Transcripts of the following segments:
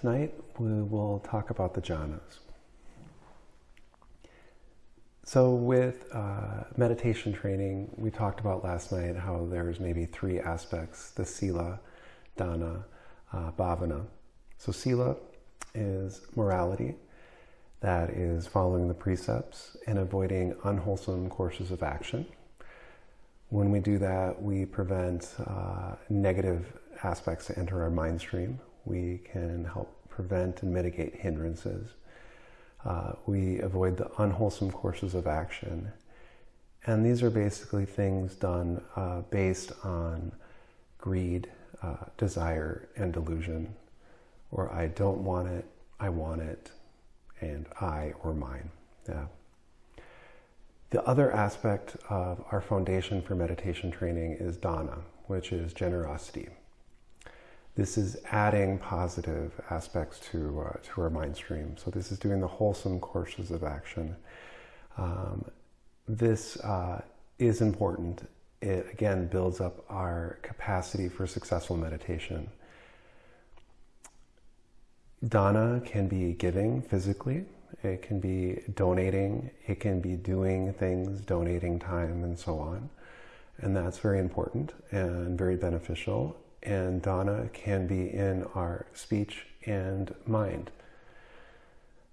Tonight we will talk about the jhanas. So, with uh, meditation training, we talked about last night how there's maybe three aspects the sila, dana, uh, bhavana. So, sila is morality, that is following the precepts and avoiding unwholesome courses of action. When we do that, we prevent uh, negative aspects to enter our mind stream. We can help prevent and mitigate hindrances. Uh, we avoid the unwholesome courses of action. And these are basically things done uh, based on greed, uh, desire, and delusion, or I don't want it, I want it, and I or mine. Yeah. The other aspect of our foundation for meditation training is dana, which is generosity. This is adding positive aspects to, uh, to our mind stream. So this is doing the wholesome courses of action. Um, this uh, is important. It again builds up our capacity for successful meditation. Dana can be giving physically, it can be donating, it can be doing things, donating time, and so on. And that's very important and very beneficial and dana can be in our speech and mind.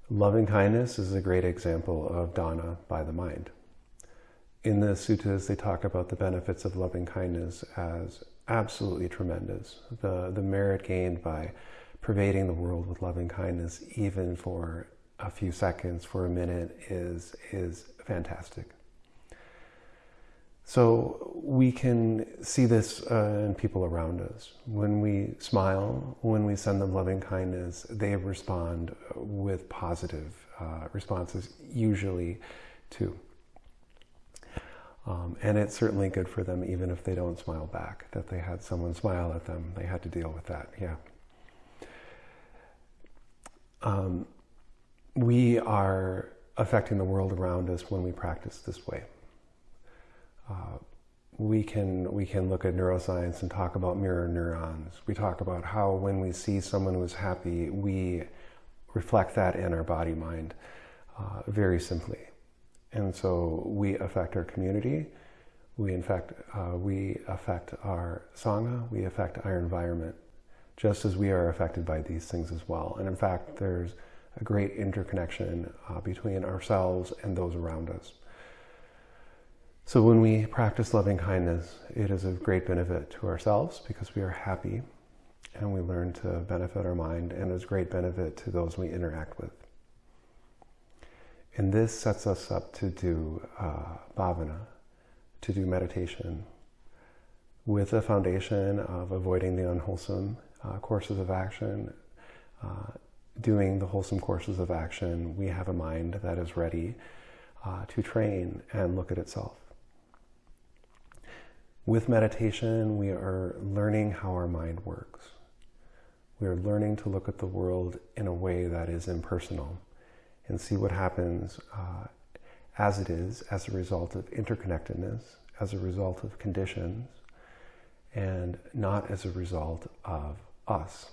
Loving kindness is a great example of dana by the mind. In the suttas, they talk about the benefits of loving kindness as absolutely tremendous. The, the merit gained by pervading the world with loving kindness, even for a few seconds, for a minute, is, is fantastic. So we can see this uh, in people around us. When we smile, when we send them loving kindness, they respond with positive uh, responses, usually too. Um, and it's certainly good for them, even if they don't smile back, that they had someone smile at them. They had to deal with that, yeah. Um, we are affecting the world around us when we practice this way. Uh, we can we can look at neuroscience and talk about mirror neurons. We talk about how when we see someone who's happy, we reflect that in our body mind uh, very simply, and so we affect our community. We in fact uh, we affect our sangha. We affect our environment, just as we are affected by these things as well. And in fact, there's a great interconnection uh, between ourselves and those around us. So when we practice loving kindness, it is of great benefit to ourselves because we are happy and we learn to benefit our mind and is great benefit to those we interact with. And this sets us up to do uh, bhavana, to do meditation with the foundation of avoiding the unwholesome uh, courses of action, uh, doing the wholesome courses of action, we have a mind that is ready uh, to train and look at itself. With meditation, we are learning how our mind works. We are learning to look at the world in a way that is impersonal and see what happens uh, as it is as a result of interconnectedness, as a result of conditions, and not as a result of us.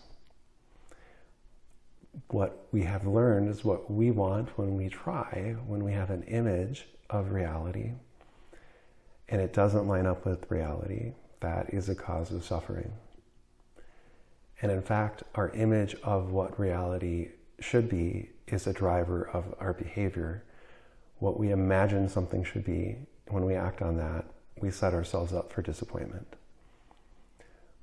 What we have learned is what we want when we try, when we have an image of reality and it doesn't line up with reality, that is a cause of suffering. And in fact, our image of what reality should be is a driver of our behavior. What we imagine something should be, when we act on that, we set ourselves up for disappointment.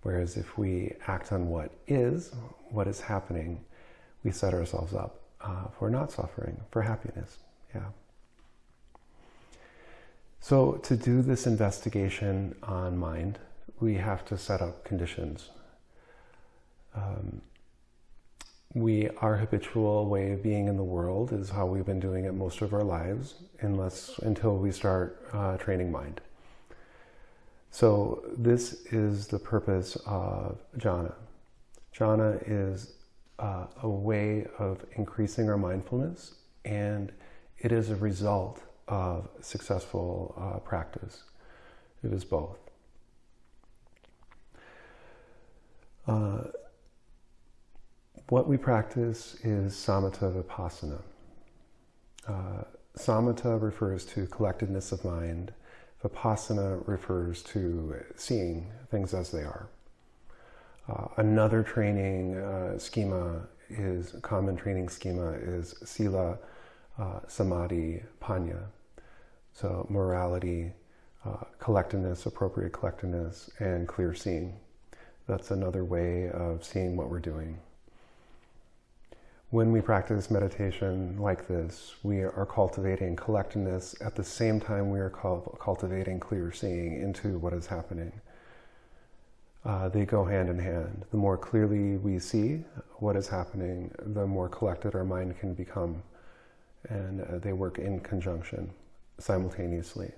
Whereas if we act on what is, what is happening, we set ourselves up uh, for not suffering, for happiness. Yeah. So to do this investigation on mind, we have to set up conditions. Um, we, our habitual way of being in the world is how we've been doing it most of our lives, unless until we start uh, training mind. So this is the purpose of jhana. Jhana is uh, a way of increasing our mindfulness, and it is a result of successful uh, practice. It is both. Uh, what we practice is samatha vipassana. Uh, samatha refers to collectedness of mind. Vipassana refers to seeing things as they are. Uh, another training uh, schema is common training schema is sila, uh, samadhi, panya. So morality, uh, collectedness, appropriate collectiveness, and clear seeing. That's another way of seeing what we're doing. When we practice meditation like this, we are cultivating collectiveness at the same time we are cultivating clear seeing into what is happening. Uh, they go hand in hand. The more clearly we see what is happening, the more collected our mind can become. And uh, they work in conjunction simultaneously.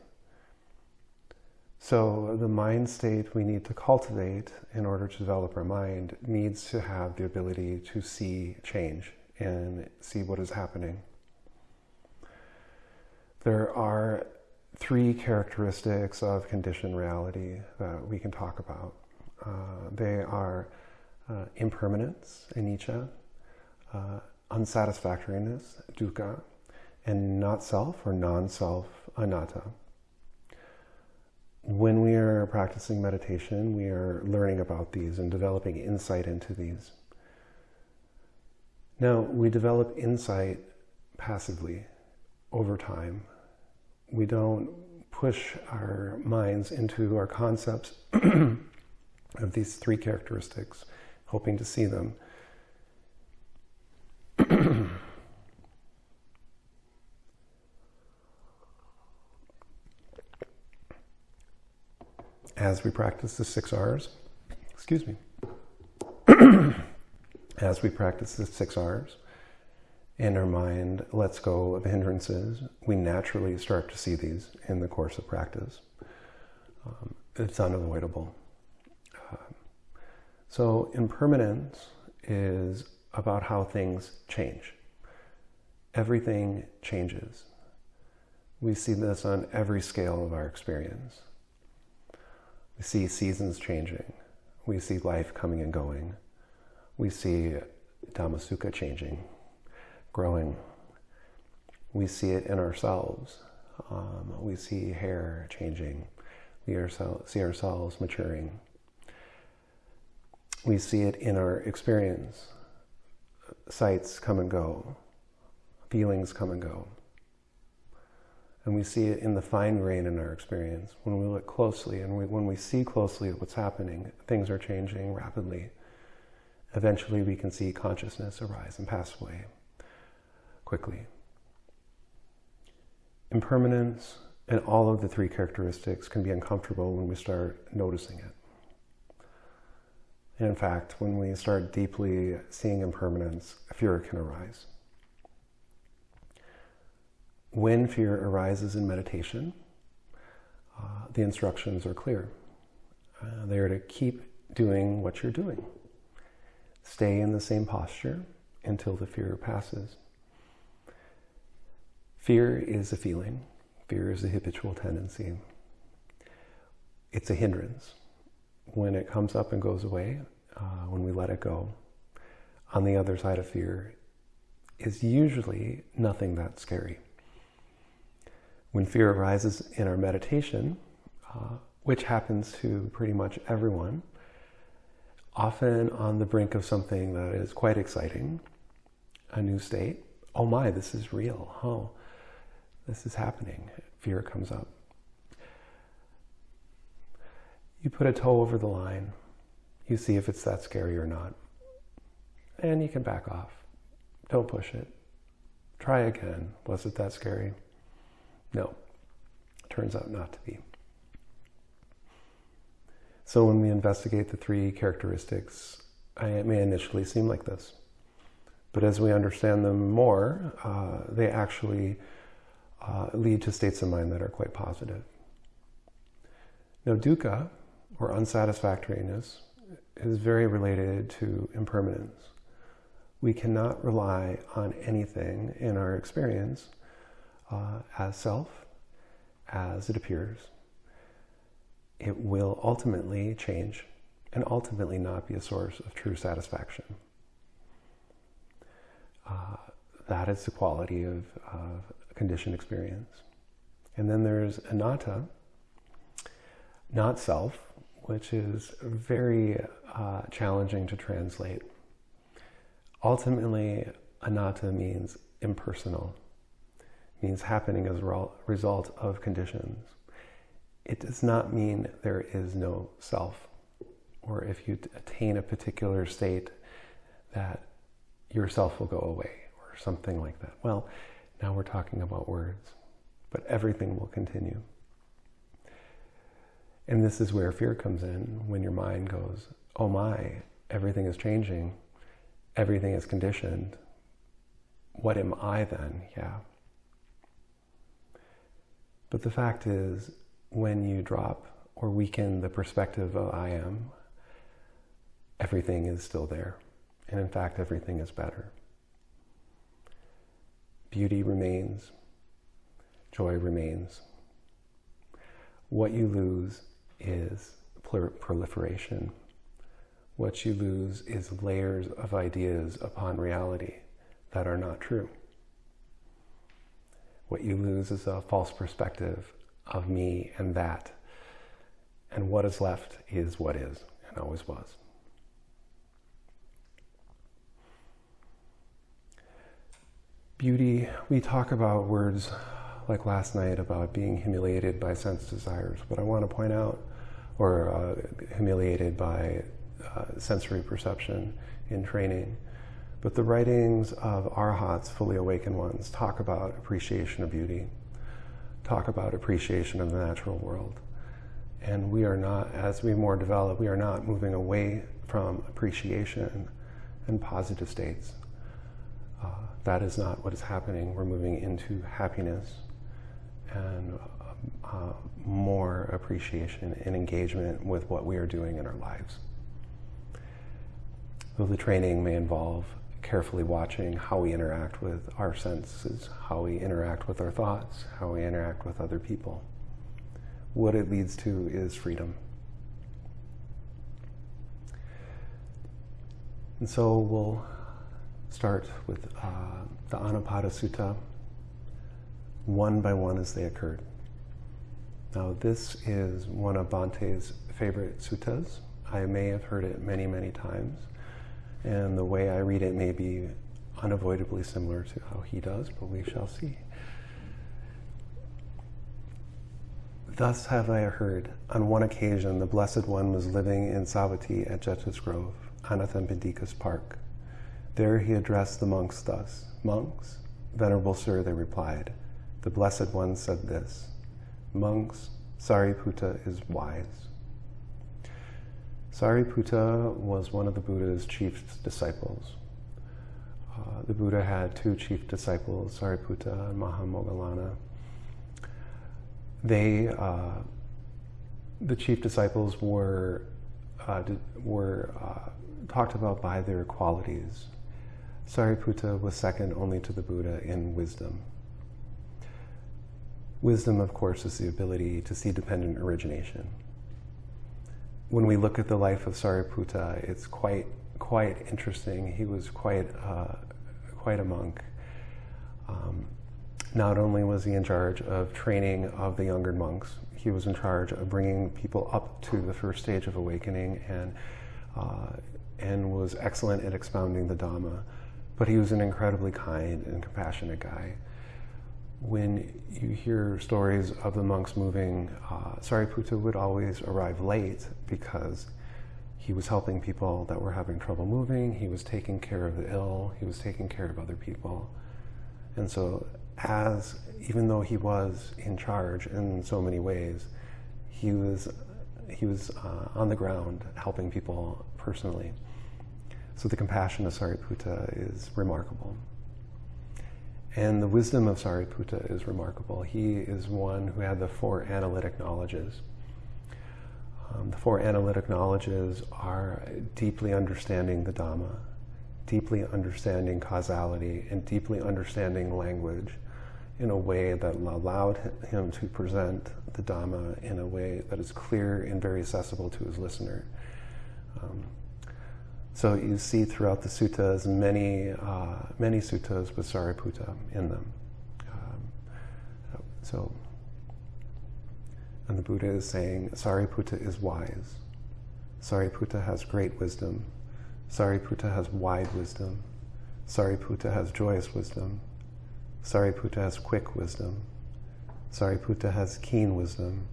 So the mind state we need to cultivate in order to develop our mind needs to have the ability to see change and see what is happening. There are three characteristics of conditioned reality that we can talk about. Uh, they are uh, impermanence, anicca, uh, unsatisfactoriness, dukkha, and not self or non-self, anatta when we are practicing meditation, we are learning about these and developing insight into these. Now, we develop insight passively over time. We don't push our minds into our concepts of these three characteristics, hoping to see them. as we practice the six R's, excuse me, as we practice the six R's, and our mind lets go of hindrances, we naturally start to see these in the course of practice. Um, it's unavoidable. Uh, so, impermanence is about how things change. Everything changes. We see this on every scale of our experience. We see seasons changing. We see life coming and going. We see Dhammasukha changing, growing. We see it in ourselves. Um, we see hair changing. We see ourselves maturing. We see it in our experience. Sights come and go. Feelings come and go. And we see it in the fine grain in our experience. When we look closely and we, when we see closely at what's happening, things are changing rapidly. Eventually, we can see consciousness arise and pass away quickly. Impermanence and all of the three characteristics can be uncomfortable when we start noticing it. And in fact, when we start deeply seeing impermanence, fear can arise. When fear arises in meditation, uh, the instructions are clear. Uh, they are to keep doing what you're doing. Stay in the same posture until the fear passes. Fear is a feeling. Fear is a habitual tendency. It's a hindrance. When it comes up and goes away, uh, when we let it go, on the other side of fear is usually nothing that scary when fear arises in our meditation, uh, which happens to pretty much everyone, often on the brink of something that is quite exciting, a new state. Oh my, this is real. Oh, this is happening. Fear comes up. You put a toe over the line. You see if it's that scary or not. And you can back off. Don't push it. Try again. Was it that scary? No, turns out not to be. So when we investigate the three characteristics, it may initially seem like this. But as we understand them more, uh, they actually uh, lead to states of mind that are quite positive. Now, dukkha, or unsatisfactoriness, is very related to impermanence. We cannot rely on anything in our experience uh, as self, as it appears, it will ultimately change and ultimately not be a source of true satisfaction. Uh, that is the quality of, of conditioned experience. And then there's anatta, not self, which is very uh, challenging to translate. Ultimately, anatta means impersonal, means happening as a result of conditions. It does not mean there is no self, or if you attain a particular state, that yourself will go away, or something like that. Well, now we're talking about words, but everything will continue. And this is where fear comes in when your mind goes, oh my, everything is changing, everything is conditioned. What am I then? Yeah. But the fact is, when you drop or weaken the perspective of I am, everything is still there. And in fact, everything is better. Beauty remains, joy remains. What you lose is proliferation. What you lose is layers of ideas upon reality that are not true. What you lose is a false perspective of me and that. And what is left is what is and always was. Beauty, we talk about words like last night about being humiliated by sense desires, but I want to point out, or uh, humiliated by uh, sensory perception in training. But the writings of arhats, fully awakened ones, talk about appreciation of beauty, talk about appreciation of the natural world. And we are not, as we more develop, we are not moving away from appreciation and positive states. Uh, that is not what is happening. We're moving into happiness and uh, more appreciation and engagement with what we are doing in our lives. Though the training may involve carefully watching how we interact with our senses, how we interact with our thoughts, how we interact with other people. What it leads to is freedom. And so we'll start with uh, the Anupada Sutta, one by one as they occurred. Now, this is one of Bhante's favorite suttas. I may have heard it many, many times, and the way I read it may be unavoidably similar to how he does, but we shall see. Thus have I heard, on one occasion the Blessed One was living in Savatthi at Jeta's Grove, Anathapindika's park. There he addressed the monks thus Monks, Venerable Sir, they replied, the Blessed One said this Monks, Sariputta is wise. Sariputta was one of the Buddha's chief disciples. Uh, the Buddha had two chief disciples, Sariputta and Mahamoggallana. They, uh, the chief disciples were, uh, were uh, talked about by their qualities. Sariputta was second only to the Buddha in wisdom. Wisdom, of course, is the ability to see dependent origination. When we look at the life of Sariputta, it's quite quite interesting. He was quite uh, quite a monk. Um, not only was he in charge of training of the younger monks, he was in charge of bringing people up to the first stage of awakening and uh, and was excellent at expounding the Dhamma. But he was an incredibly kind and compassionate guy when you hear stories of the monks moving, uh, Sariputta would always arrive late because he was helping people that were having trouble moving, he was taking care of the ill, he was taking care of other people. And so, as even though he was in charge in so many ways, he was he was uh, on the ground helping people personally. So the compassion of Sariputta is remarkable. And the wisdom of Sariputta is remarkable. He is one who had the four analytic knowledges. Um, the four analytic knowledges are deeply understanding the Dhamma, deeply understanding causality, and deeply understanding language in a way that allowed him to present the Dhamma in a way that is clear and very accessible to his listener. Um, So you see throughout the suttas many, uh, many suttas with Sariputta in them. Um, so, and the Buddha is saying Sariputta is wise. Sariputta has great wisdom. Sariputta has wide wisdom. Sariputta has joyous wisdom. Sariputta has quick wisdom. Sariputta has keen wisdom.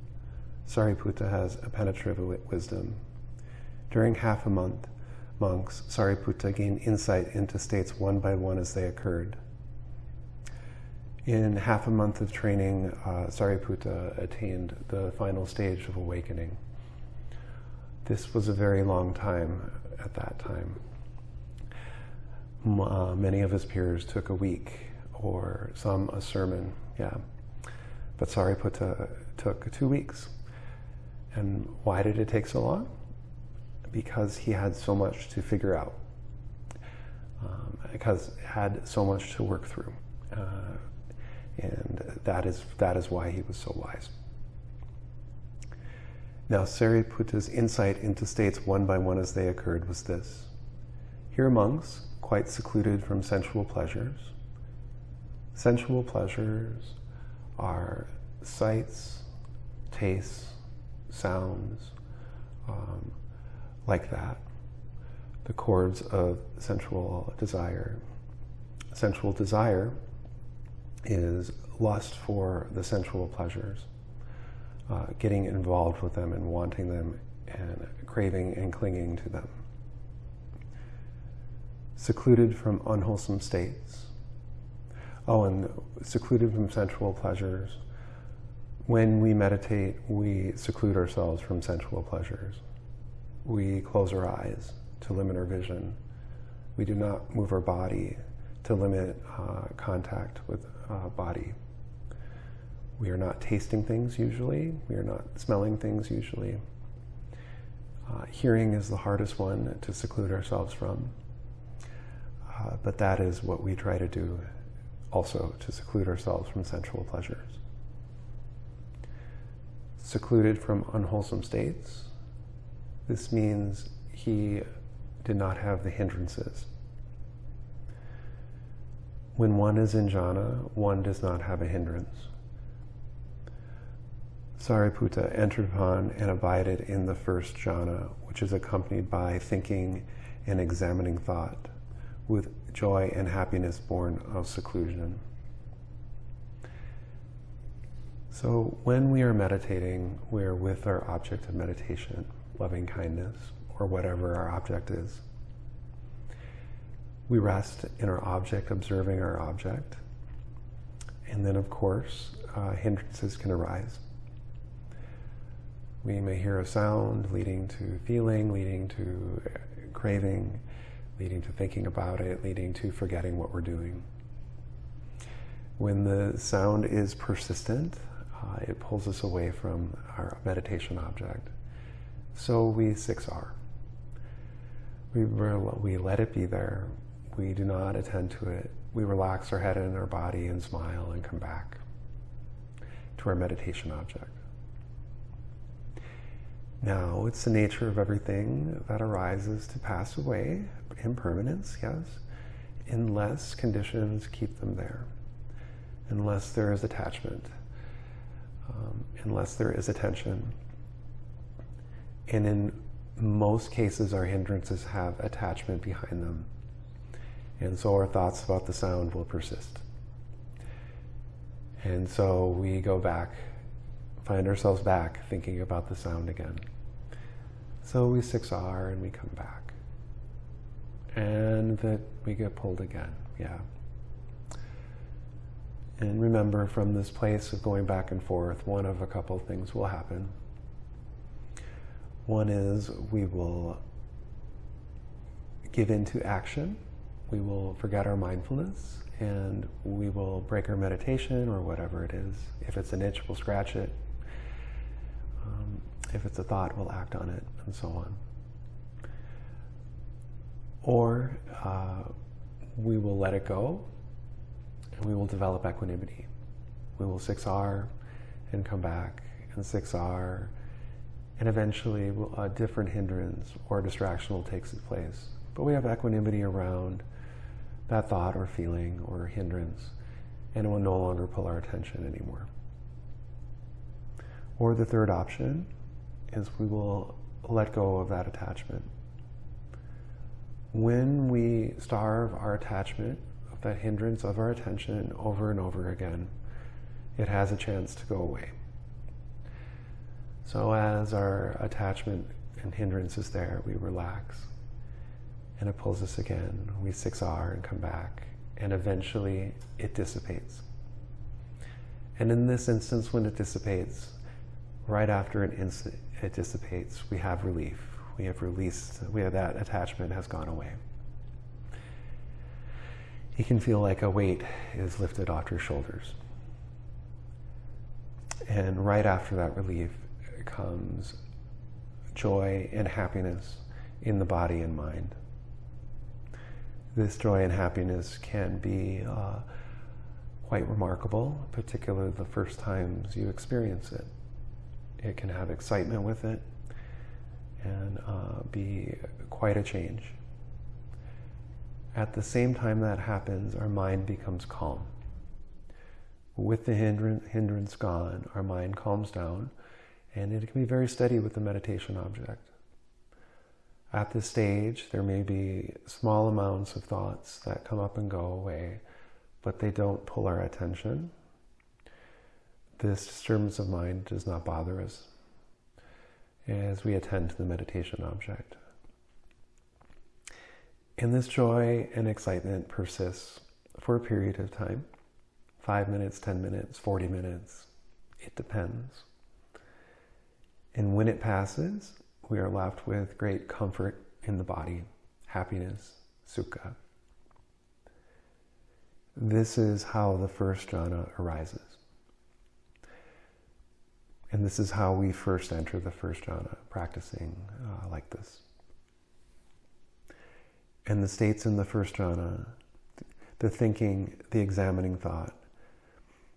Sariputta has a penetrative wisdom. During half a month, monks, Sariputta gained insight into states one by one as they occurred. In half a month of training, uh, Sariputta attained the final stage of awakening. This was a very long time at that time. Uh, many of his peers took a week or some a sermon, yeah. But Sariputta took two weeks. And why did it take so long? Because he had so much to figure out, um, because had so much to work through. Uh, and that is, that is why he was so wise. Now, Sariputta's insight into states one by one as they occurred was this. Here monks, quite secluded from sensual pleasures, sensual pleasures are sights, tastes, sounds, um, like that. The cords of sensual desire. Sensual desire is lust for the sensual pleasures, uh, getting involved with them and wanting them and craving and clinging to them. Secluded from unwholesome states. Oh, and secluded from sensual pleasures when we meditate, we seclude ourselves from sensual pleasures. We close our eyes to limit our vision. We do not move our body to limit uh, contact with uh, body. We are not tasting things usually. We are not smelling things usually. Uh, hearing is the hardest one to seclude ourselves from. Uh, but that is what we try to do also, to seclude ourselves from sensual pleasures secluded from unwholesome states. This means he did not have the hindrances. When one is in jhana, one does not have a hindrance. Sariputta entered upon and abided in the first jhana, which is accompanied by thinking and examining thought, with joy and happiness born of seclusion. So when we are meditating, we're with our object of meditation, loving kindness, or whatever our object is. We rest in our object, observing our object. And then, of course, uh, hindrances can arise. We may hear a sound leading to feeling, leading to craving, leading to thinking about it, leading to forgetting what we're doing. When the sound is persistent, uh, it pulls us away from our meditation object. So we 6R. We, we let it be there. We do not attend to it. We relax our head and our body and smile and come back to our meditation object. Now, it's the nature of everything that arises to pass away, impermanence, yes, unless conditions keep them there, unless there is attachment um, unless there is attention. And in most cases, our hindrances have attachment behind them. And so our thoughts about the sound will persist. And so we go back, find ourselves back thinking about the sound again. So we 6R and we come back. And that we get pulled again, yeah. And remember, from this place of going back and forth, one of a couple things will happen. One is we will give into action, we will forget our mindfulness, and we will break our meditation or whatever it is. If it's an itch, we'll scratch it. Um, if it's a thought, we'll act on it, and so on. Or uh, we will let it go and we will develop equanimity. We will 6R and come back and 6R and eventually a different hindrance or distraction will take its place. but we have equanimity around that thought or feeling or hindrance, and it will no longer pull our attention anymore. Or the third option is we will let go of that attachment. When we starve our attachment, of that hindrance of our attention over and over again, it has a chance to go away. So as our attachment and hindrance is there, we relax. And it pulls us again. We 6R and come back. And eventually it dissipates. And in this instance, when it dissipates, right after an instant it dissipates, we have relief. We have released, we have that attachment has gone away. You can feel like a weight is lifted off your shoulders. And right after that relief comes joy and happiness in the body and mind. This joy and happiness can be uh, quite remarkable, particularly the first times you experience it. It can have excitement with it and uh, be quite a change. At the same time that happens, our mind becomes calm. With the hindrance gone, our mind calms down and it can be very steady with the meditation object. At this stage, there may be small amounts of thoughts that come up and go away, but they don't pull our attention. This disturbance of mind does not bother us as we attend to the meditation object. And this joy and excitement persists for a period of time five minutes, 10 minutes, 40 minutes. It depends. And when it passes, we are left with great comfort in the body, happiness, sukha. This is how the first jhana arises. And this is how we first enter the first jhana, practicing uh, like this. And the states in the first jhana, the thinking, the examining thought,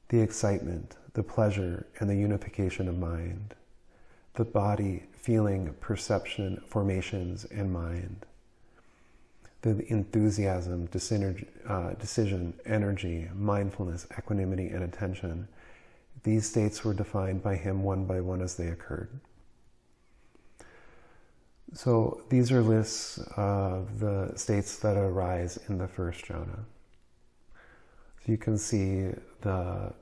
the excitement, the pleasure, and the unification of mind, the body, feeling, perception, formations, and mind. The enthusiasm, uh, decision, energy, mindfulness, equanimity, and attention. These states were defined by him one by one as they occurred. So these are lists of the states that arise in the first jhana. So you can see the,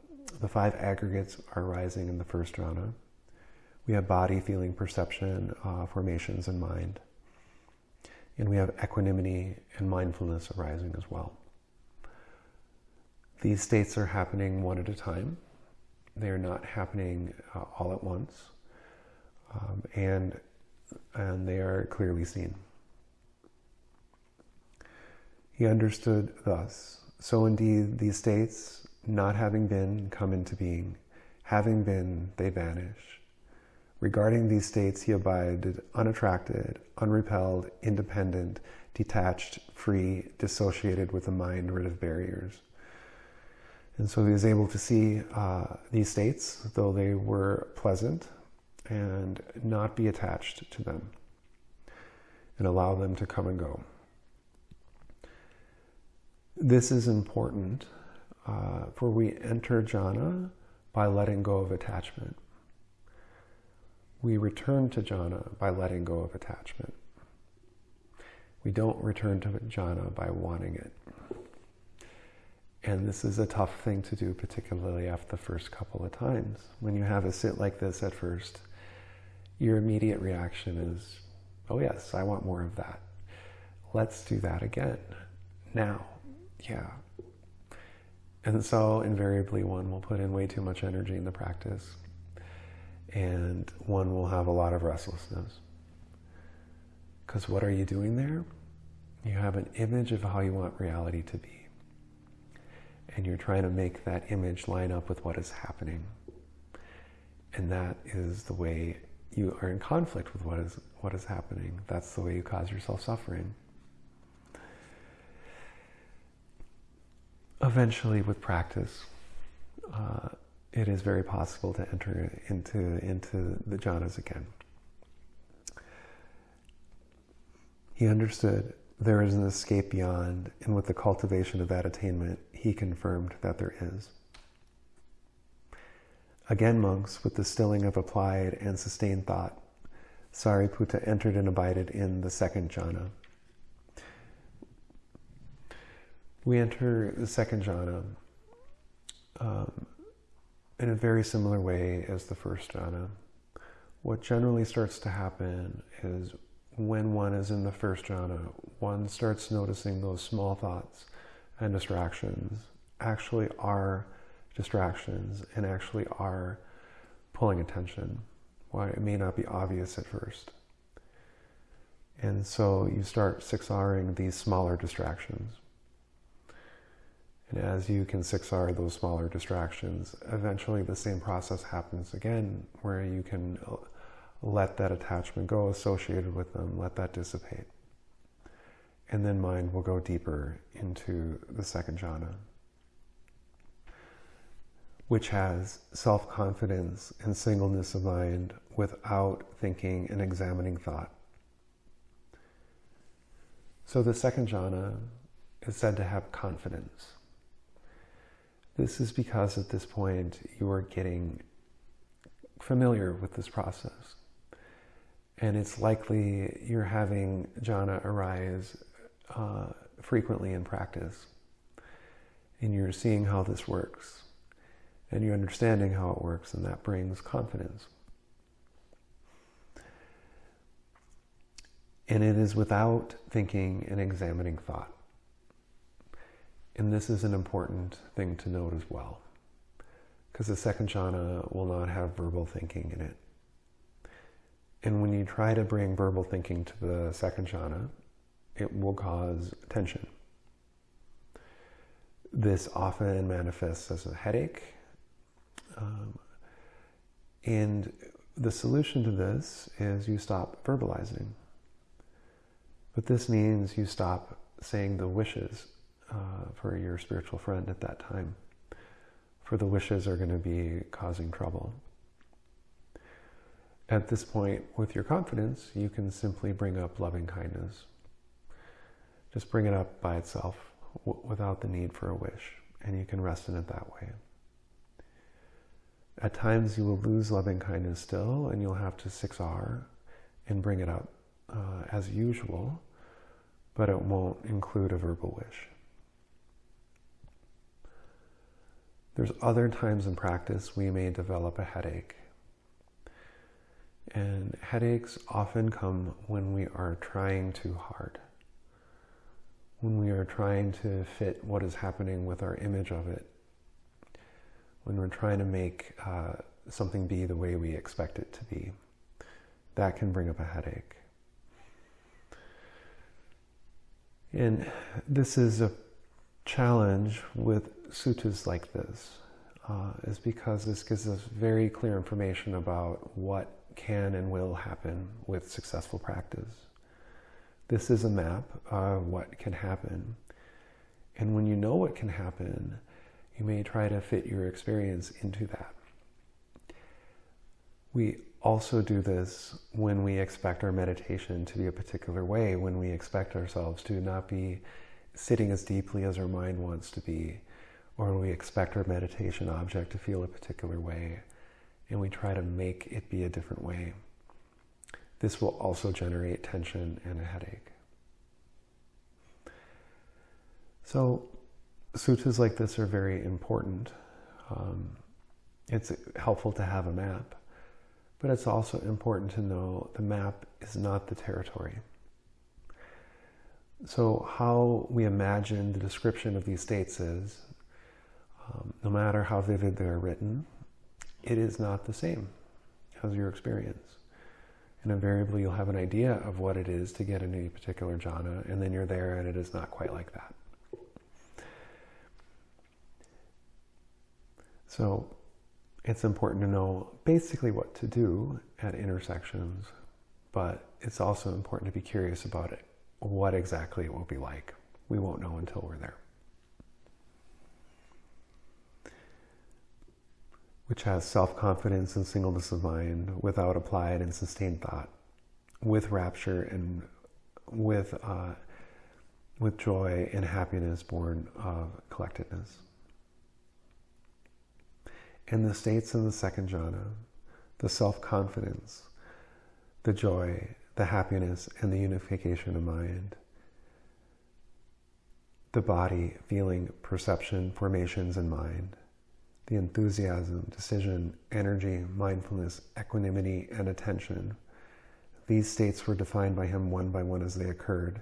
the five aggregates are rising in the first jhana. We have body, feeling, perception, uh, formations, and mind. And we have equanimity and mindfulness arising as well. These states are happening one at a time. They are not happening uh, all at once. Um, and, and they are clearly seen. He understood thus. So indeed, these states, not having been, come into being. Having been, they vanish. Regarding these states, he abided unattracted, unrepelled, independent, detached, free, dissociated with a mind rid of barriers. And so he was able to see uh, these states, though they were pleasant, and not be attached to them, and allow them to come and go. This is important, uh, for we enter jhana by letting go of attachment we return to jhana by letting go of attachment. We don't return to jhana by wanting it. And this is a tough thing to do, particularly after the first couple of times. When you have a sit like this at first, your immediate reaction is, oh yes, I want more of that. Let's do that again. Now. Yeah. And so invariably one will put in way too much energy in the practice and one will have a lot of restlessness. Because what are you doing there? You have an image of how you want reality to be. And you're trying to make that image line up with what is happening. And that is the way you are in conflict with what is, what is happening. That's the way you cause yourself suffering. Eventually, with practice, uh, it is very possible to enter into, into the jhanas again. He understood, there is an escape beyond, and with the cultivation of that attainment, he confirmed that there is. Again, monks, with the stilling of applied and sustained thought, Sariputta entered and abided in the second jhana. We enter the second jhana um, in a very similar way as the first jhana. What generally starts to happen is when one is in the first jhana, one starts noticing those small thoughts and distractions actually are distractions and actually are pulling attention. Why it may not be obvious at first. And so you start 6Ring these smaller distractions. And as you can 6R those smaller distractions, eventually the same process happens again where you can uh, let that attachment go associated with them, let that dissipate. And then mind will go deeper into the second jhana, which has self confidence and singleness of mind without thinking and examining thought. So the second jhana is said to have confidence. This is because at this point you are getting familiar with this process and it's likely you're having jhana arise uh, frequently in practice. And you're seeing how this works. And you're understanding how it works, and that brings confidence. And it is without thinking and examining thought. And this is an important thing to note as well, because the second jhana will not have verbal thinking in it. And when you try to bring verbal thinking to the second jhana, it will cause tension. This often manifests as a headache. Um, and the solution to this is you stop verbalizing. But this means you stop saying the wishes uh, for your spiritual friend at that time. For the wishes are going to be causing trouble. At this point, with your confidence, you can simply bring up loving kindness. Just bring it up by itself without the need for a wish, and you can rest in it that way. At times, you will lose loving kindness still, and you'll have to 6R and bring it up uh, as usual, but it won't include a verbal wish. There's other times in practice we may develop a headache and headaches often come when we are trying too hard. When we are trying to fit what is happening with our image of it. When we're trying to make uh, something be the way we expect it to be. That can bring up a headache. And this is a challenge with suttas like this, uh, is because this gives us very clear information about what can and will happen with successful practice. This is a map of what can happen. And when you know what can happen, you may try to fit your experience into that. We also do this when we expect our meditation to be a particular way, when we expect ourselves to not be sitting as deeply as our mind wants to be, or we expect our meditation object to feel a particular way and we try to make it be a different way. This will also generate tension and a headache. So, suttas like this are very important. Um, it's helpful to have a map, but it's also important to know the map is not the territory. So, how we imagine the description of these states is um, no matter how vivid they're written, it is not the same as your experience. And invariably, you'll have an idea of what it is to get into a particular jhana, and then you're there, and it is not quite like that. So, it's important to know basically what to do at intersections, but it's also important to be curious about it, what exactly it will be like. We won't know until we're there. Which has self confidence and singleness of mind without applied and sustained thought, with rapture and with uh, with joy and happiness born of collectedness. And the states in the second jhana, the self-confidence, the joy, the happiness, and the unification of mind, the body, feeling, perception, formations, and mind, the enthusiasm, decision, energy, mindfulness, equanimity, and attention. These states were defined by him one by one as they occurred.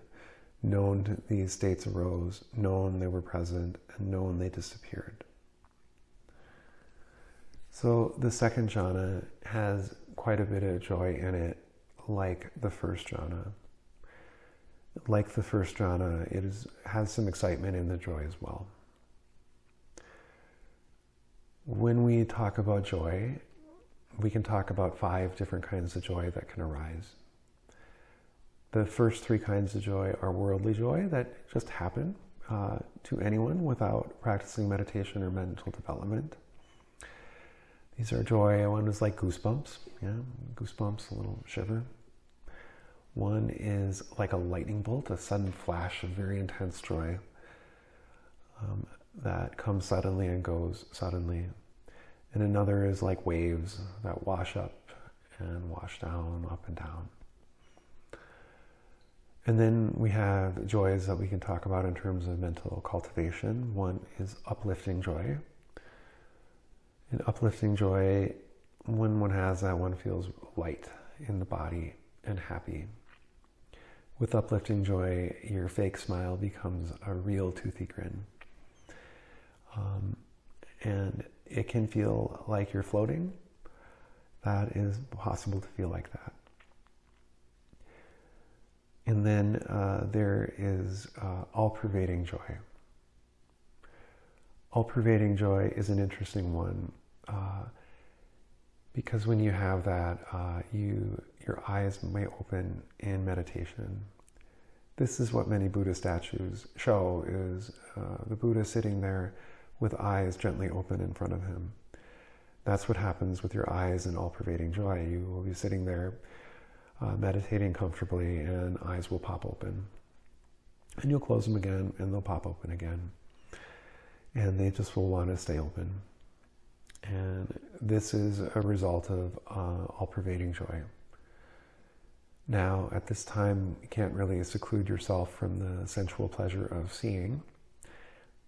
Known these states arose, known they were present, and known they disappeared. So the second jhana has quite a bit of joy in it, like the first jhana. Like the first jhana, it is, has some excitement in the joy as well. When we talk about joy, we can talk about five different kinds of joy that can arise. The first three kinds of joy are worldly joy that just happen uh, to anyone without practicing meditation or mental development. These are joy. One is like goosebumps, yeah, goosebumps, a little shiver. One is like a lightning bolt, a sudden flash of very intense joy um, that comes suddenly and goes suddenly. And another is like waves that wash up and wash down, up and down. And then we have joys that we can talk about in terms of mental cultivation. One is uplifting joy. In uplifting joy, when one has that, one feels light in the body and happy. With uplifting joy, your fake smile becomes a real toothy grin. Um, and it can feel like you're floating. That is possible to feel like that. And then uh, there is uh, all pervading joy. All pervading joy is an interesting one uh, because when you have that, uh, you your eyes may open in meditation. This is what many Buddha statues show: is uh, the Buddha sitting there with eyes gently open in front of him. That's what happens with your eyes in all-pervading joy. You will be sitting there uh, meditating comfortably and eyes will pop open. And you'll close them again and they'll pop open again. And they just will want to stay open. And this is a result of uh, all-pervading joy. Now, at this time, you can't really seclude yourself from the sensual pleasure of seeing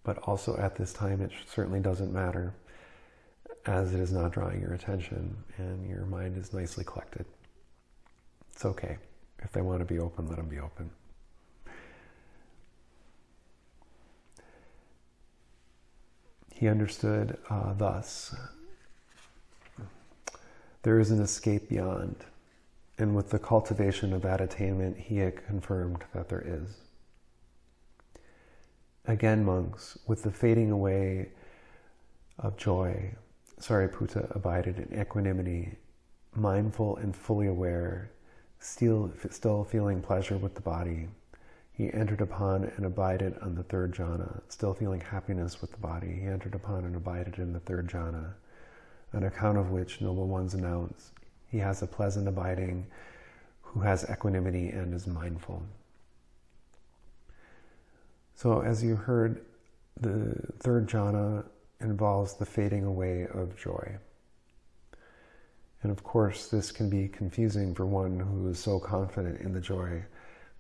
but also at this time it certainly doesn't matter as it is not drawing your attention and your mind is nicely collected. It's okay. If they want to be open, let them be open. He understood uh, thus there is an escape beyond. And with the cultivation of that attainment, he had confirmed that there is. Again, monks, with the fading away of joy, Sariputta abided in equanimity, mindful and fully aware, still, still feeling pleasure with the body. He entered upon and abided on the third jhana, still feeling happiness with the body. He entered upon and abided in the third jhana, on account of which noble ones announce he has a pleasant abiding who has equanimity and is mindful. So, as you heard, the third jhana involves the fading away of joy. And of course, this can be confusing for one who is so confident in the joy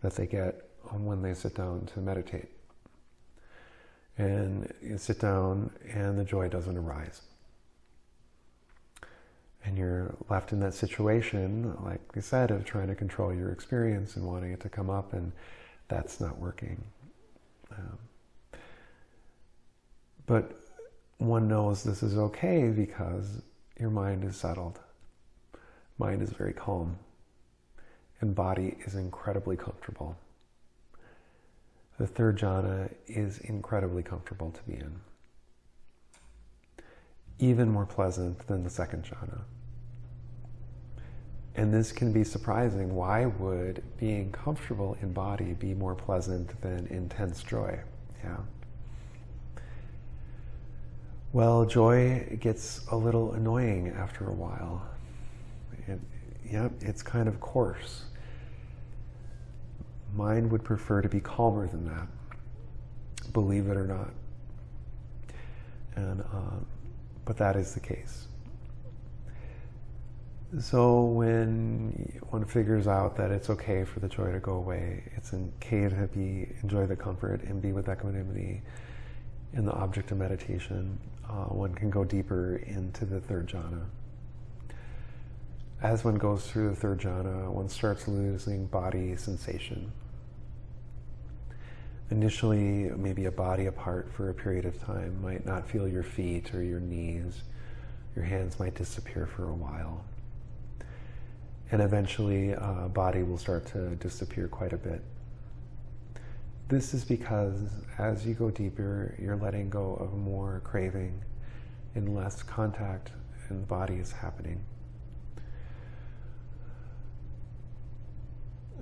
that they get when they sit down to meditate. And you sit down and the joy doesn't arise. And you're left in that situation, like I said, of trying to control your experience and wanting it to come up, and that's not working. Um, but one knows this is okay because your mind is settled. Mind is very calm. And body is incredibly comfortable. The third jhana is incredibly comfortable to be in. Even more pleasant than the second jhana. And this can be surprising. Why would being comfortable in body be more pleasant than intense joy? Yeah. Well, joy gets a little annoying after a while. It, yeah, it's kind of coarse. Mind would prefer to be calmer than that. believe it or not. And, um, but that is the case. So when one figures out that it's okay for the joy to go away, it's okay to be enjoy the comfort and be with equanimity in the object of meditation, uh, one can go deeper into the third jhana. As one goes through the third jhana, one starts losing body sensation. Initially, maybe a body apart for a period of time might not feel your feet or your knees. Your hands might disappear for a while. And eventually, uh, body will start to disappear quite a bit. This is because as you go deeper, you're letting go of more craving and less contact and the body is happening.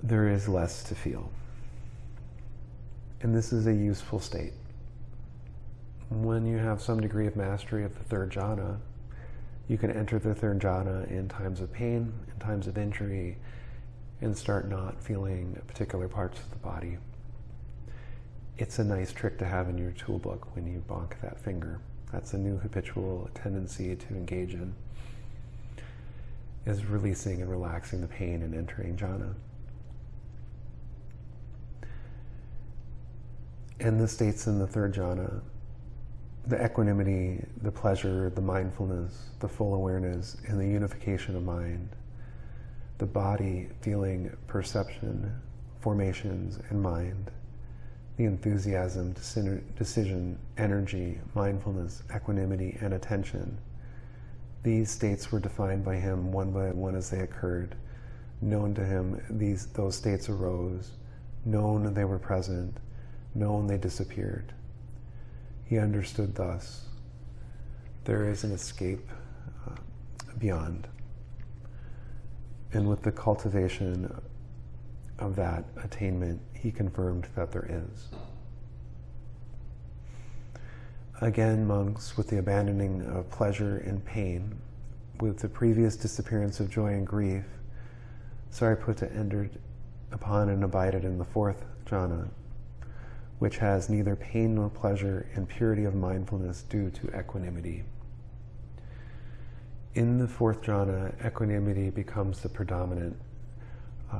There is less to feel. And this is a useful state. When you have some degree of mastery of the third jhana, you can enter the third jhana in times of pain, in times of injury, and start not feeling particular parts of the body it's a nice trick to have in your toolbook when you bonk that finger. That's a new habitual tendency to engage in, is releasing and relaxing the pain and entering jhana. And the states in the third jhana, the equanimity, the pleasure, the mindfulness, the full awareness, and the unification of mind, the body, feeling, perception, formations, and mind, the enthusiasm, decision, energy, mindfulness, equanimity, and attention. These states were defined by him one by one as they occurred. Known to him, these, those states arose. Known they were present. Known they disappeared. He understood thus. There is an escape uh, beyond. And with the cultivation of that attainment, he confirmed that there is. Again, monks, with the abandoning of pleasure and pain, with the previous disappearance of joy and grief, Sariputta entered upon and abided in the fourth jhana, which has neither pain nor pleasure and purity of mindfulness due to equanimity. In the fourth jhana, equanimity becomes the predominant uh,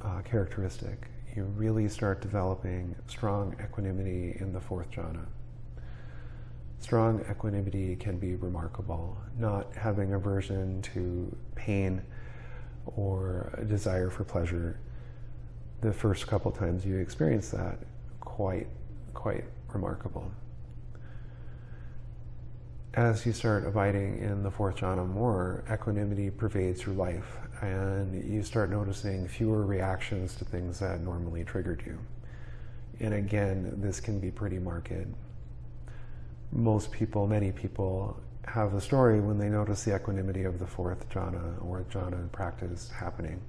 uh, characteristic. You really start developing strong equanimity in the fourth jhana. Strong equanimity can be remarkable. Not having aversion to pain or a desire for pleasure. The first couple times you experience that, quite, quite remarkable as you start abiding in the fourth jhana more, equanimity pervades your life and you start noticing fewer reactions to things that normally triggered you. And again, this can be pretty marked. Most people, many people, have a story when they notice the equanimity of the fourth jhana or jhana practice happening.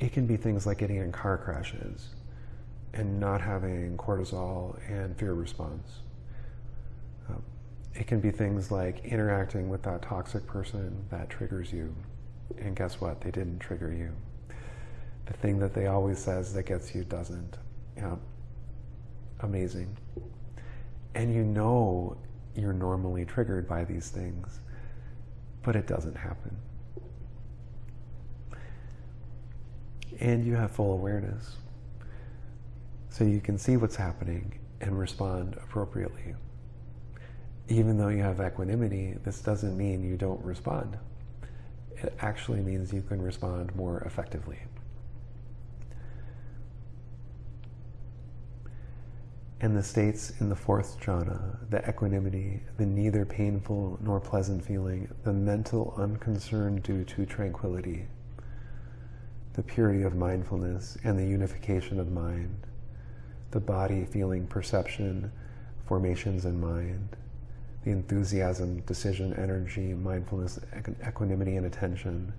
It can be things like getting in car crashes and not having cortisol and fear response um, it can be things like interacting with that toxic person that triggers you. And guess what? They didn't trigger you. The thing that they always says that gets you doesn't. Yeah. Amazing. And you know you're normally triggered by these things, but it doesn't happen. And you have full awareness. So you can see what's happening and respond appropriately even though you have equanimity, this doesn't mean you don't respond. It actually means you can respond more effectively. And the states in the fourth jhana, the equanimity, the neither painful nor pleasant feeling, the mental unconcern due to tranquility, the purity of mindfulness and the unification of mind, the body feeling perception, formations and mind, the enthusiasm, decision, energy, mindfulness, equanimity, and attention.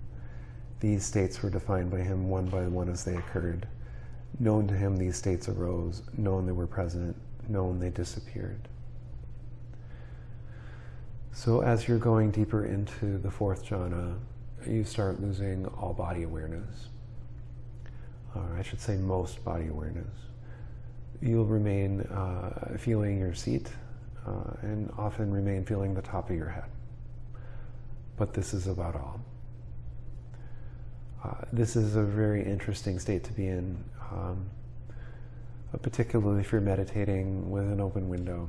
These states were defined by him one by one as they occurred. Known to him, these states arose. Known they were present. Known they disappeared. So as you're going deeper into the fourth jhana, you start losing all body awareness. Or I should say most body awareness. You'll remain uh, feeling your seat uh, and often remain feeling the top of your head. But this is about all. Uh, this is a very interesting state to be in, um, particularly if you're meditating with an open window.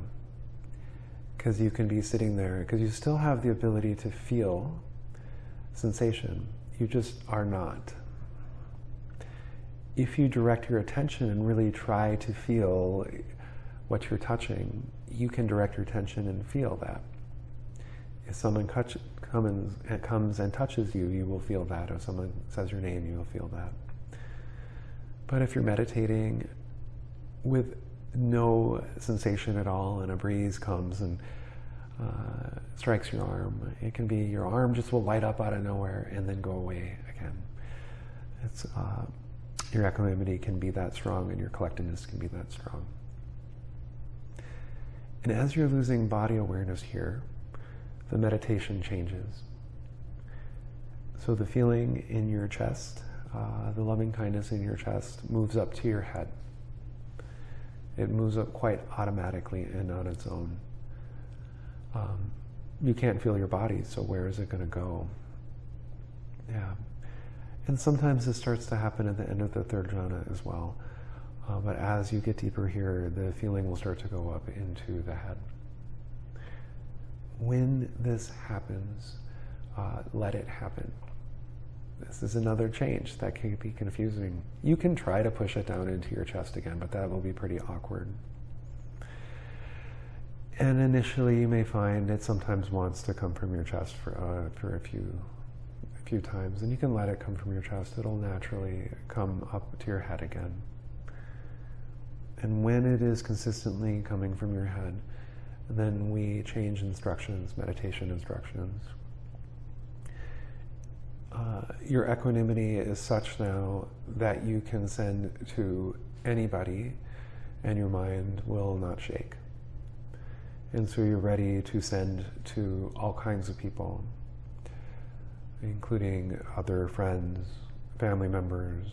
Because you can be sitting there, because you still have the ability to feel sensation. You just are not. If you direct your attention and really try to feel what you're touching, you can direct your attention and feel that. If someone comes, comes and touches you, you will feel that. If someone says your name, you will feel that. But if you're meditating with no sensation at all and a breeze comes and uh, strikes your arm, it can be your arm just will light up out of nowhere and then go away again. It's, uh, your equanimity can be that strong and your collectedness can be that strong. And as you're losing body awareness here, the meditation changes. So the feeling in your chest, uh, the loving kindness in your chest moves up to your head. It moves up quite automatically and on its own. Um, you can't feel your body, so where is it going to go? Yeah. And sometimes this starts to happen at the end of the third jhana as well. Uh, but as you get deeper here, the feeling will start to go up into the head. When this happens, uh, let it happen. This is another change that can be confusing. You can try to push it down into your chest again, but that will be pretty awkward. And initially, you may find it sometimes wants to come from your chest for, uh, for a few few times, and you can let it come from your chest. It'll naturally come up to your head again. And when it is consistently coming from your head, then we change instructions, meditation instructions. Uh, your equanimity is such now that you can send to anybody and your mind will not shake. And so you're ready to send to all kinds of people, including other friends, family members,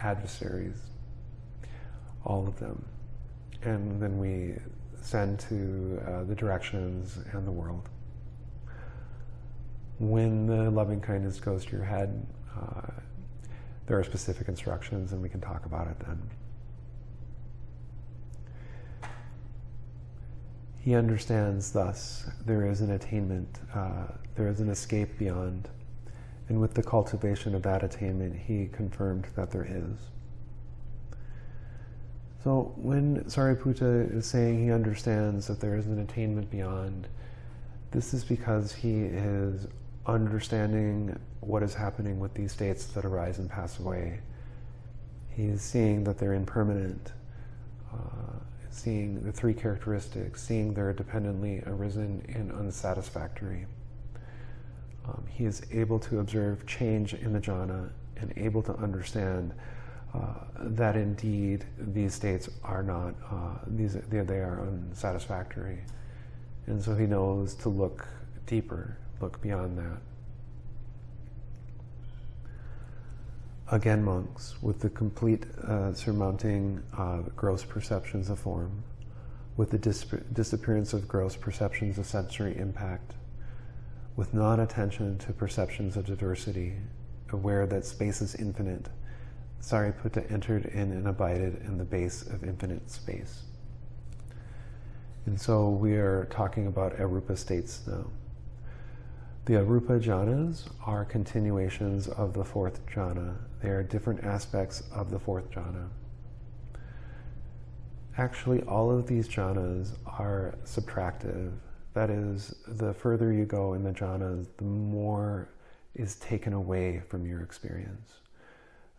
adversaries, all of them. And then we send to uh, the directions and the world. When the loving kindness goes to your head, uh, there are specific instructions and we can talk about it then. He understands thus there is an attainment, uh, there is an escape beyond. And with the cultivation of that attainment, he confirmed that there is. So when Sariputta is saying he understands that there is an attainment beyond, this is because he is understanding what is happening with these states that arise and pass away. He is seeing that they're impermanent, uh, seeing the three characteristics, seeing they're dependently arisen and unsatisfactory. Um, he is able to observe change in the jhana and able to understand uh, that indeed these states are not, uh, these, they, they are unsatisfactory. And so he knows to look deeper, look beyond that. Again, monks, with the complete uh, surmounting gross perceptions of form, with the dis disappearance of gross perceptions of sensory impact, with non-attention to perceptions of diversity, aware that space is infinite, Sariputta entered in and abided in the base of infinite space. And so we are talking about arupa states now. The arupa jhanas are continuations of the fourth jhana. They are different aspects of the fourth jhana. Actually, all of these jhanas are subtractive. That is, the further you go in the jhanas, the more is taken away from your experience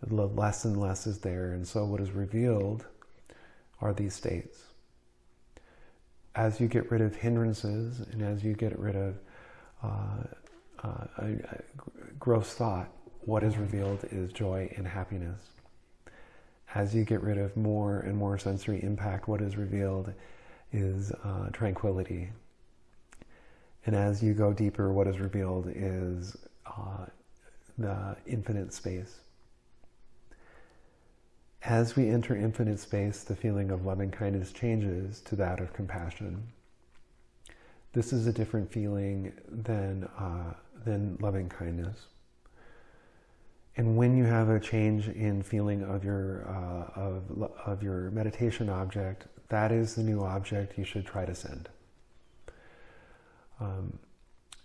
less and less is there. And so what is revealed are these states. As you get rid of hindrances and as you get rid of uh, uh, gross thought, what is revealed is joy and happiness. As you get rid of more and more sensory impact, what is revealed is uh, tranquility. And as you go deeper, what is revealed is uh, the infinite space As we enter infinite space, the feeling of loving kindness changes to that of compassion. This is a different feeling than, uh, than loving kindness. And when you have a change in feeling of your, uh, of, of your meditation object, that is the new object you should try to send. Um,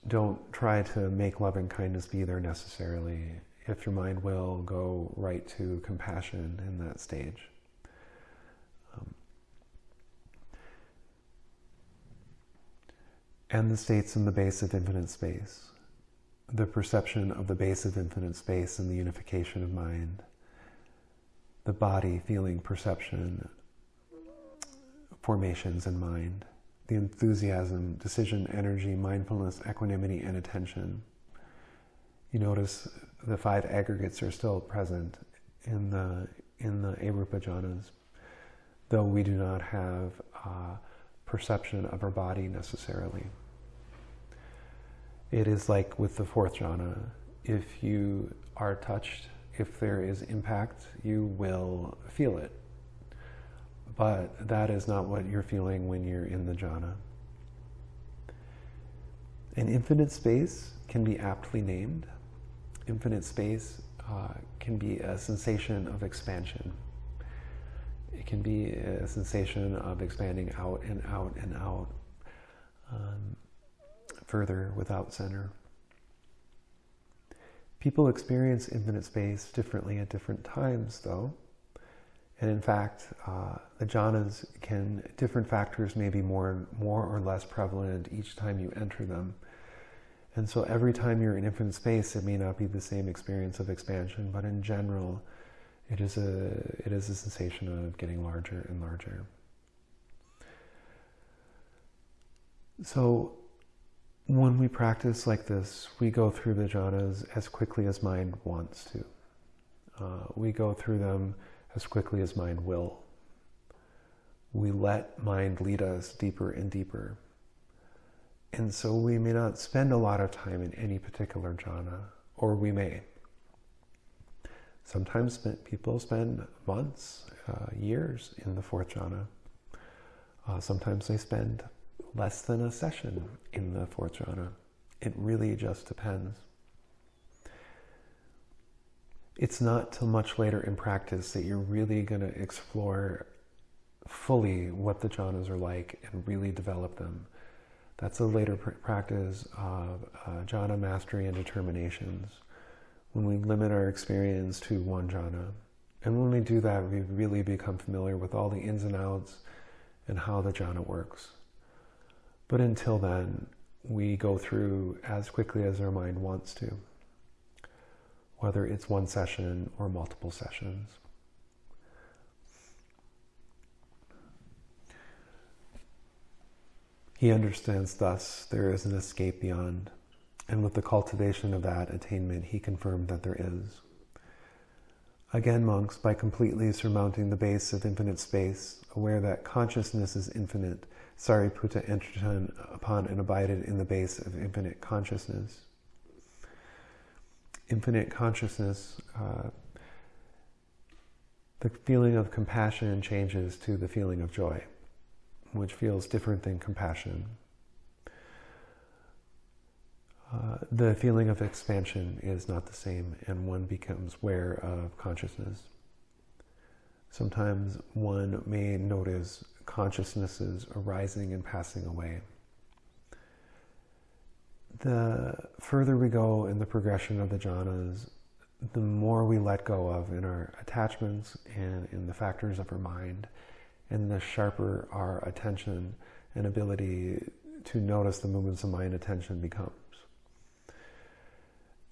don't try to make loving kindness be there necessarily if your mind will, go right to compassion in that stage. And the states in the base of infinite space, the perception of the base of infinite space and the unification of mind, the body, feeling, perception, formations in mind, the enthusiasm, decision, energy, mindfulness, equanimity, and attention. You notice the five aggregates are still present in the in the Arupa jhanas, though we do not have uh, perception of our body necessarily. It is like with the fourth jhana. If you are touched, if there is impact, you will feel it. But that is not what you're feeling when you're in the jhana. An infinite space can be aptly named infinite space uh, can be a sensation of expansion. It can be a sensation of expanding out and out and out um, further without center. People experience infinite space differently at different times, though. And in fact, uh, the jhanas can, different factors may be more, more or less prevalent each time you enter them. And so every time you're in infinite space, it may not be the same experience of expansion, but in general, it is a, it is a sensation of getting larger and larger. So when we practice like this, we go through the jhanas as quickly as mind wants to. Uh, we go through them as quickly as mind will. We let mind lead us deeper and deeper. And so we may not spend a lot of time in any particular jhana, or we may. Sometimes people spend months, uh, years in the fourth jhana. Uh, sometimes they spend less than a session in the fourth jhana. It really just depends. It's not till much later in practice that you're really going to explore fully what the jhanas are like and really develop them. That's a later pr practice of uh, jhana mastery and determinations. When we limit our experience to one jhana. And when we do that, we really become familiar with all the ins and outs and how the jhana works. But until then, we go through as quickly as our mind wants to, whether it's one session or multiple sessions. He understands thus there is an escape beyond, and with the cultivation of that attainment, he confirmed that there is. Again, monks, by completely surmounting the base of infinite space, aware that consciousness is infinite, Sariputta entered upon and abided in the base of infinite consciousness. Infinite consciousness, uh, the feeling of compassion changes to the feeling of joy which feels different than compassion. Uh, the feeling of expansion is not the same, and one becomes aware of consciousness. Sometimes one may notice consciousnesses arising and passing away. The further we go in the progression of the jhanas, the more we let go of in our attachments and in the factors of our mind, and the sharper our attention and ability to notice the movements of mind attention becomes.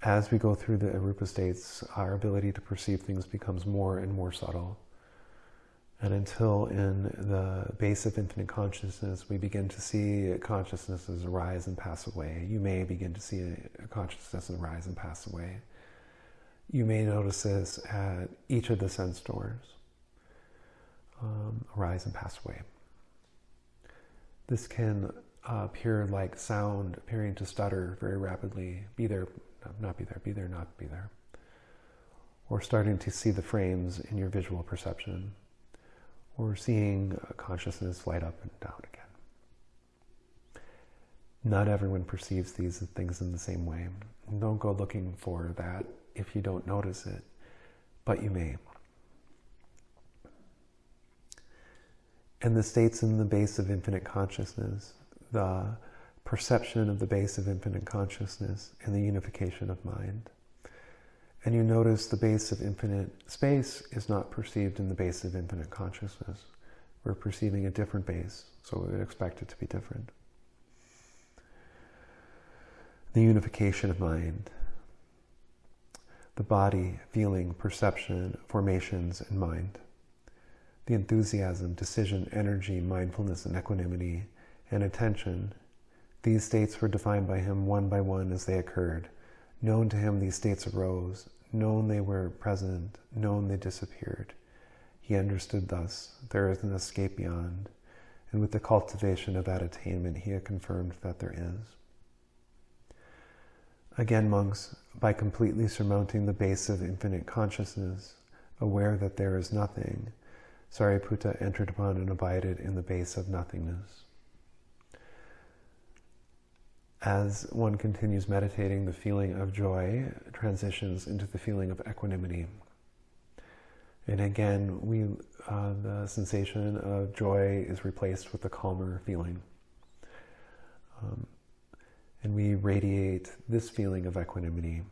As we go through the arupa states, our ability to perceive things becomes more and more subtle. And until in the base of infinite consciousness, we begin to see consciousnesses arise and pass away. You may begin to see a consciousness arise and pass away. You may notice this at each of the sense doors um, arise and pass away. This can uh, appear like sound appearing to stutter very rapidly, be there, not be there, be there, not be there. or starting to see the frames in your visual perception, or seeing uh, consciousness light up and down again. Not everyone perceives these things in the same way. Don't go looking for that if you don't notice it, but you may. And the states in the base of infinite consciousness, the perception of the base of infinite consciousness, and the unification of mind. And you notice the base of infinite space is not perceived in the base of infinite consciousness. We're perceiving a different base, so we would expect it to be different. The unification of mind, the body, feeling, perception, formations, and mind. The enthusiasm, decision, energy, mindfulness, and equanimity, and attention. These states were defined by him one by one as they occurred Known to him, these states arose. Known they were present. Known they disappeared. He understood thus there is an escape beyond, and with the cultivation of that attainment, he had confirmed that there is. Again, monks, by completely surmounting the base of infinite consciousness, aware that there is nothing, Sariputta entered upon and abided in the base of nothingness as one continues meditating, the feeling of joy transitions into the feeling of equanimity. And again, we, uh, the sensation of joy is replaced with the calmer feeling. Um, and we radiate this feeling of equanimity.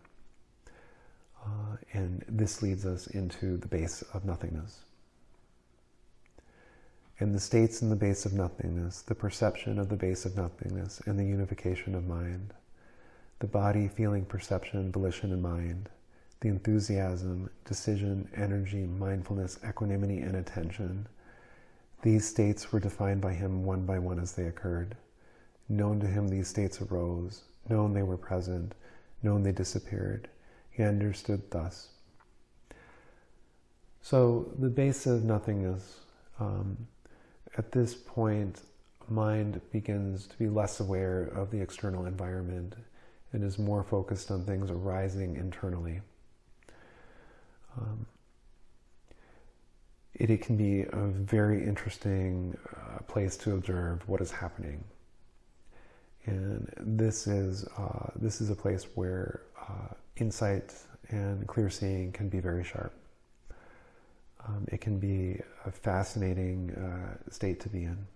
Uh, and this leads us into the base of nothingness and the states in the base of nothingness, the perception of the base of nothingness, and the unification of mind, the body, feeling, perception, volition, and mind, the enthusiasm, decision, energy, mindfulness, equanimity, and attention. These states were defined by him one by one as they occurred. Known to him, these states arose. Known they were present. Known they disappeared. He understood thus. So, the base of nothingness. Um, at this point, mind begins to be less aware of the external environment and is more focused on things arising internally. Um, it, it, can be a very interesting uh, place to observe what is happening. And this is, uh, this is a place where uh, insight and clear seeing can be very sharp. Um, it can be a fascinating uh, state to be in.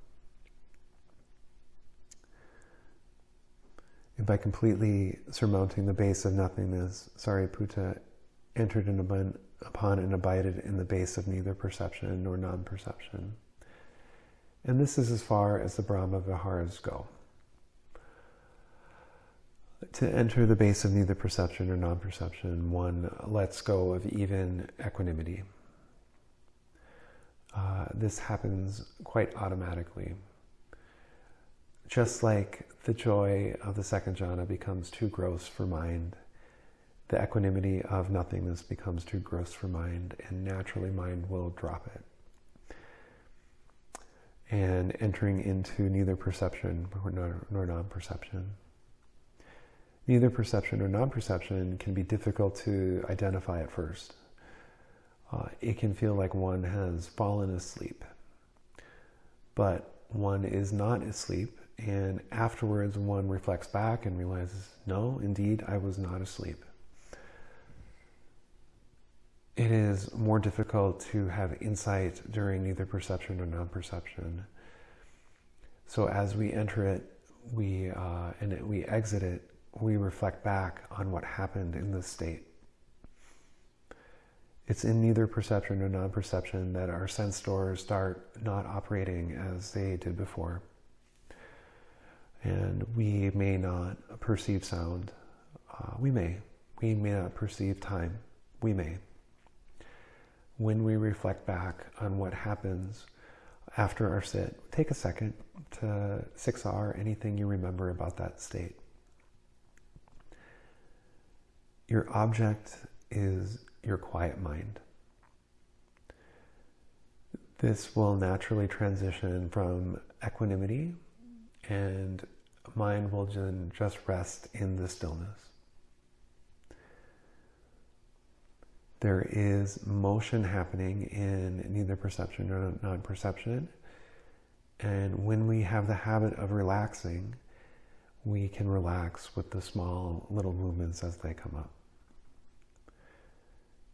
And by completely surmounting the base of nothingness, Sariputta entered in upon and abided in the base of neither perception nor non perception. And this is as far as the Brahma Viharas go. To enter the base of neither perception or non perception, one lets go of even equanimity. Uh, this happens quite automatically. Just like the joy of the second jhana becomes too gross for mind, the equanimity of nothingness becomes too gross for mind, and naturally mind will drop it. And entering into neither perception nor, nor non perception. Neither perception or non perception can be difficult to identify at first uh, it can feel like one has fallen asleep. But one is not asleep, and afterwards one reflects back and realizes, no, indeed, I was not asleep. It is more difficult to have insight during either perception or non perception. So as we enter it, we uh, and we exit it, we reflect back on what happened in this state. It's in neither perception nor non perception that our sense doors start not operating as they did before. And we may not perceive sound. Uh, we may. We may not perceive time. We may. When we reflect back on what happens after our sit, take a second to 6R anything you remember about that state. Your object is your quiet mind. This will naturally transition from equanimity and mind will just rest in the stillness. There is motion happening in neither perception nor non perception. And when we have the habit of relaxing, we can relax with the small little movements as they come up.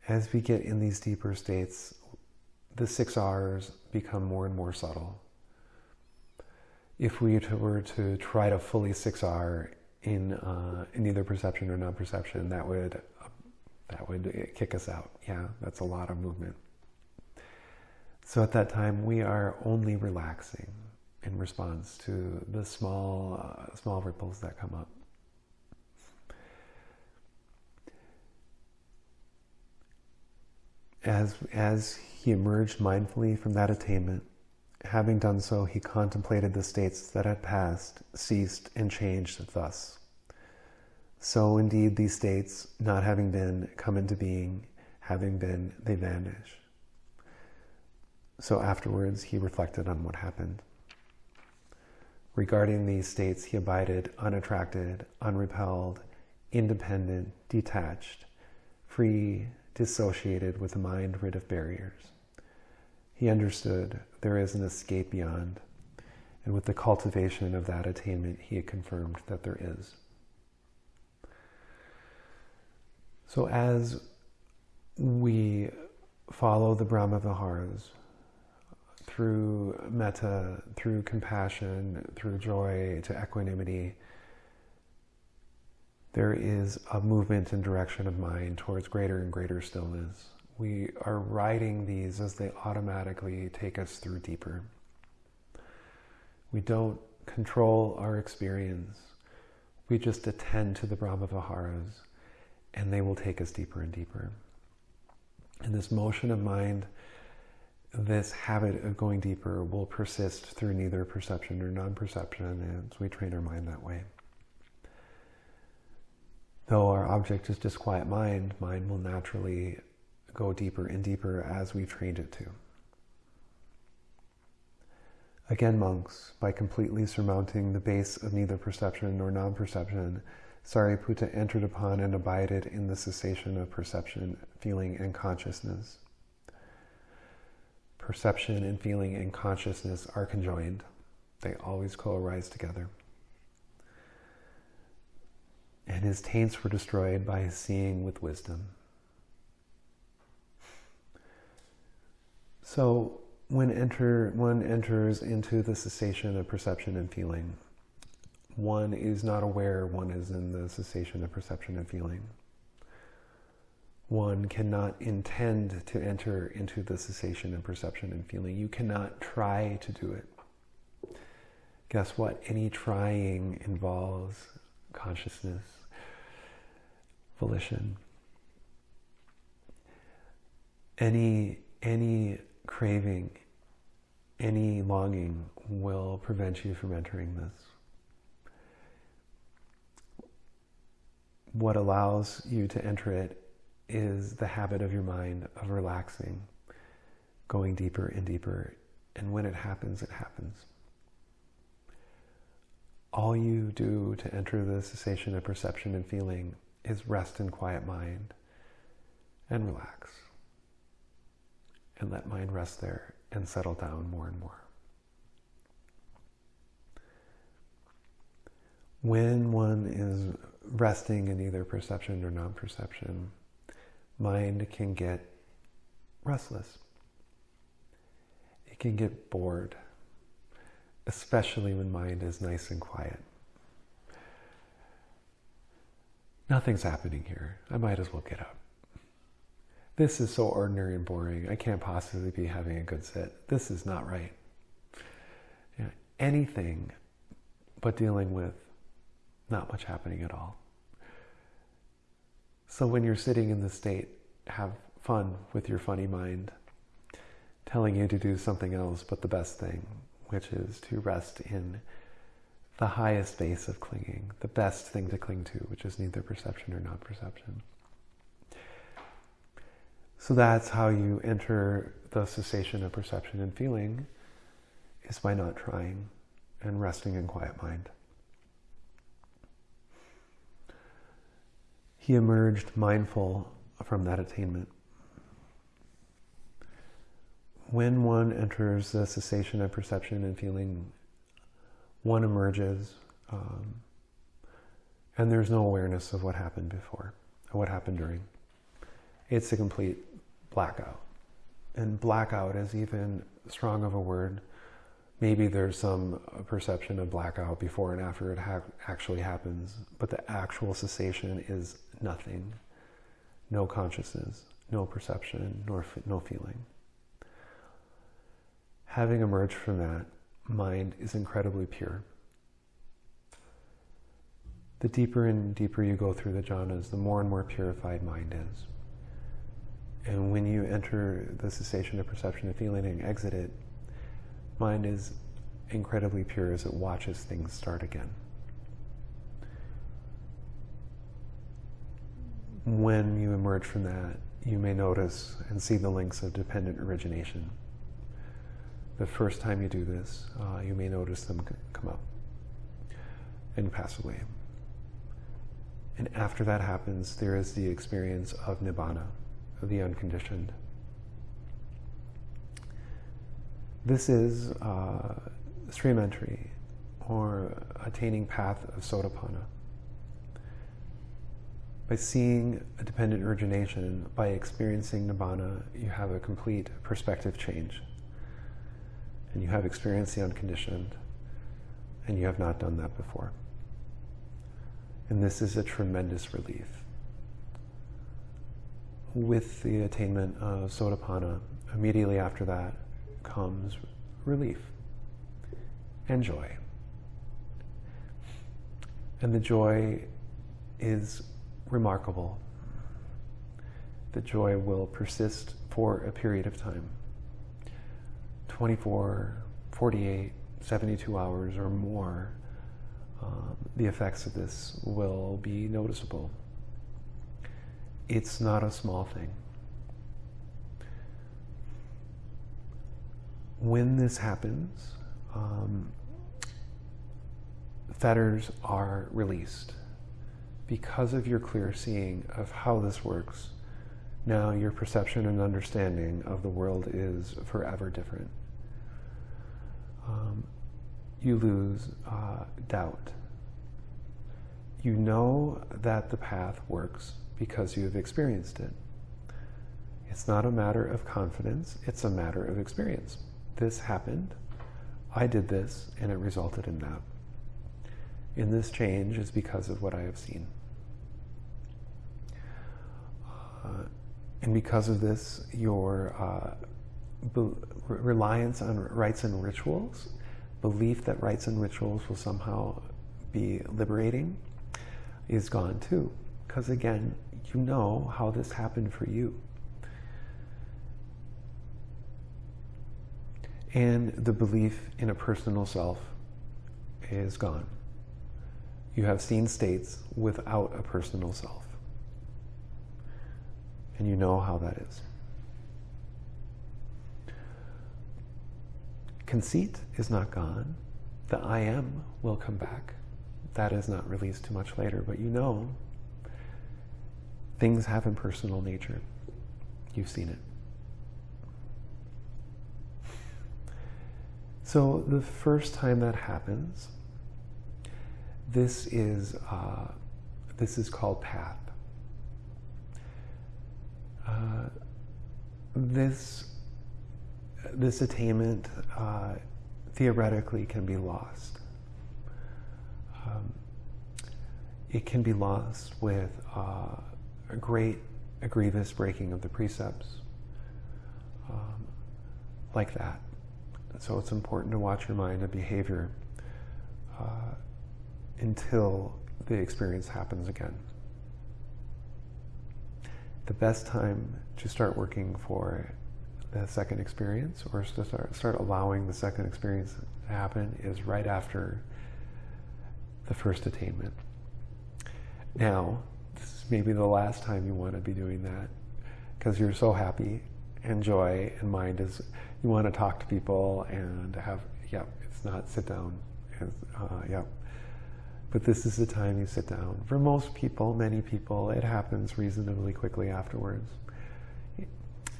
As we get in these deeper states, the six R's become more and more subtle. If we were to try to fully six R in, uh, in either perception or non-perception, that would that would kick us out. Yeah, that's a lot of movement. So at that time, we are only relaxing in response to the small, uh, small ripples that come up. As, as he emerged mindfully from that attainment, having done so, he contemplated the states that had passed, ceased, and changed thus. So indeed, these states, not having been, come into being, having been, they vanish. So afterwards, he reflected on what happened. Regarding these states, he abided unattracted, unrepelled, independent, detached, free, dissociated with a mind rid of barriers. He understood there is an escape beyond, and with the cultivation of that attainment, he had confirmed that there is. So as we follow the Brahma Viharas, through metta, through compassion, through joy, to equanimity, there is a movement and direction of mind towards greater and greater stillness. We are riding these as they automatically take us through deeper. We don't control our experience. We just attend to the Brahma Viharas and they will take us deeper and deeper. And this motion of mind this habit of going deeper will persist through neither perception or non-perception as we train our mind that way. Though our object is just quiet mind, mind will naturally go deeper and deeper as we've trained it to. Again, monks, by completely surmounting the base of neither perception nor non-perception, Sariputta entered upon and abided in the cessation of perception, feeling, and consciousness perception and feeling and consciousness are conjoined. They always co-arise together. And his taints were destroyed by his seeing with wisdom. So when enter, one enters into the cessation of perception and feeling, one is not aware one is in the cessation of perception and feeling one cannot intend to enter into the cessation of perception and feeling. You cannot try to do it. Guess what? Any trying involves consciousness, volition. Any, any craving, any longing will prevent you from entering this. What allows you to enter it is the habit of your mind of relaxing, going deeper and deeper. And when it happens, it happens. All you do to enter the cessation of perception and feeling is rest in quiet mind and relax. And let mind rest there and settle down more and more. When one is resting in either perception or non perception, mind can get restless. It can get bored, especially when mind is nice and quiet. Nothing's happening here. I might as well get up. This is so ordinary and boring. I can't possibly be having a good sit. This is not right. Anything but dealing with not much happening at all. So when you're sitting in the state, have fun with your funny mind, telling you to do something else but the best thing, which is to rest in the highest base of clinging, the best thing to cling to, which is neither perception or non perception. So that's how you enter the cessation of perception and feeling, is by not trying and resting in quiet mind. He emerged mindful from that attainment. when one enters the cessation of perception and feeling, one emerges, um, and there's no awareness of what happened before, or what happened during. It's a complete blackout. And blackout is even strong of a word. Maybe there's some perception of blackout before and after it ha- actually happens, but the actual cessation is nothing. No consciousness, no perception, nor no feeling. Having emerged from that, mind is incredibly pure. The deeper and deeper you go through the jhanas, the more and more purified mind is. And when you enter the cessation of perception and feeling and exit it, mind is incredibly pure as it watches things start again. When you emerge from that, you may notice and see the links of dependent origination. The first time you do this, uh, you may notice them come up and pass away. And after that happens, there is the experience of nibbana, of the unconditioned. This is uh, stream entry or attaining path of sotapanna. By seeing a dependent origination, by experiencing nibbana, you have a complete perspective change. And you have experienced the unconditioned, and you have not done that before. And this is a tremendous relief. With the attainment of Sotapanna, immediately after that comes relief and joy. And the joy is remarkable. The joy will persist for a period of time 24, 48, 72 hours or more um, the effects of this will be noticeable. It's not a small thing. When this happens, um, fetters are released. Because of your clear seeing of how this works, now your perception and understanding of the world is forever different. Um, you lose uh, doubt. You know that the path works because you have experienced it. It's not a matter of confidence, it's a matter of experience. This happened, I did this, and it resulted in that. And this change is because of what I have seen. Uh, and because of this, your uh, reliance on rites and rituals belief that rites and rituals will somehow be liberating is gone too. Because again, you know how this happened for you. And the belief in a personal self is gone. You have seen states without a personal self. And you know how that is. Conceit is not gone. The I am will come back. That is not released too much later, but you know things have impersonal nature. You've seen it. So the first time that happens, this is uh, this is called path. Uh, this this attainment uh, theoretically can be lost. Um, it can be lost with uh, a great, a grievous breaking of the precepts, um, like that. So it's important to watch your mind and behavior uh, until the experience happens again. The best time to start working for the second experience or to start, start allowing the second experience to happen is right after the first attainment. Now, this is maybe the last time you want to be doing that because you're so happy and joy and mind is, you want to talk to people and have, yeah, it's not sit down. Uh, yeah. But this is the time you sit down. For most people, many people, it happens reasonably quickly afterwards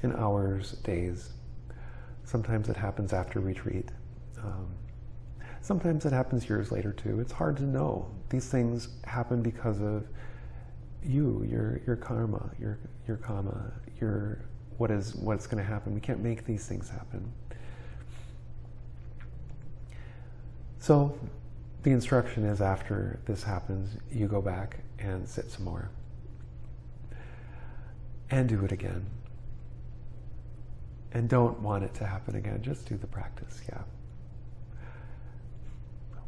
in hours, days. Sometimes it happens after retreat. Um, sometimes it happens years later too. It's hard to know. These things happen because of you, your your karma, your your karma, your what is what's going to happen. We can't make these things happen. So the instruction is after this happens, you go back and sit some more. And do it again. And don't want it to happen again. Just do the practice, yeah.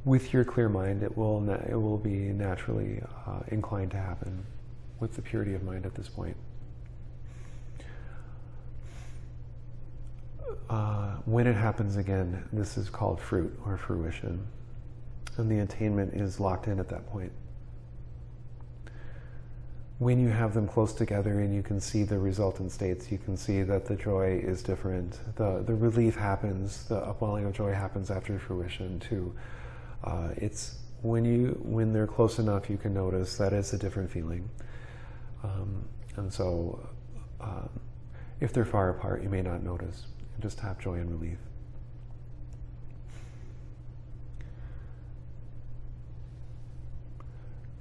With your clear mind, it will, it will be naturally uh, inclined to happen with the purity of mind at this point. Uh, when it happens again, this is called fruit or fruition. And the attainment is locked in at that point. When you have them close together and you can see the resultant states, you can see that the joy is different. The, the relief happens, the upwelling of joy happens after fruition too. Uh, it's when you when they're close enough, you can notice that it's a different feeling. Um, and so, um, if they're far apart, you may not notice. Just have joy and relief.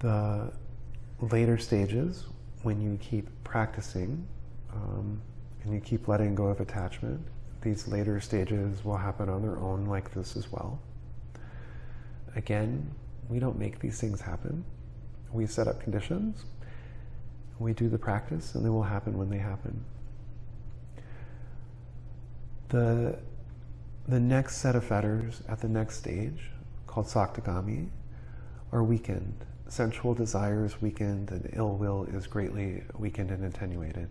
The later stages, when you keep practicing um, and you keep letting go of attachment, these later stages will happen on their own like this as well. Again, we don't make these things happen. We set up conditions, we do the practice, and they will happen when they happen. The, the next set of fetters at the next stage, called Sakadagami, are weakened sensual desire is weakened and ill will is greatly weakened and attenuated.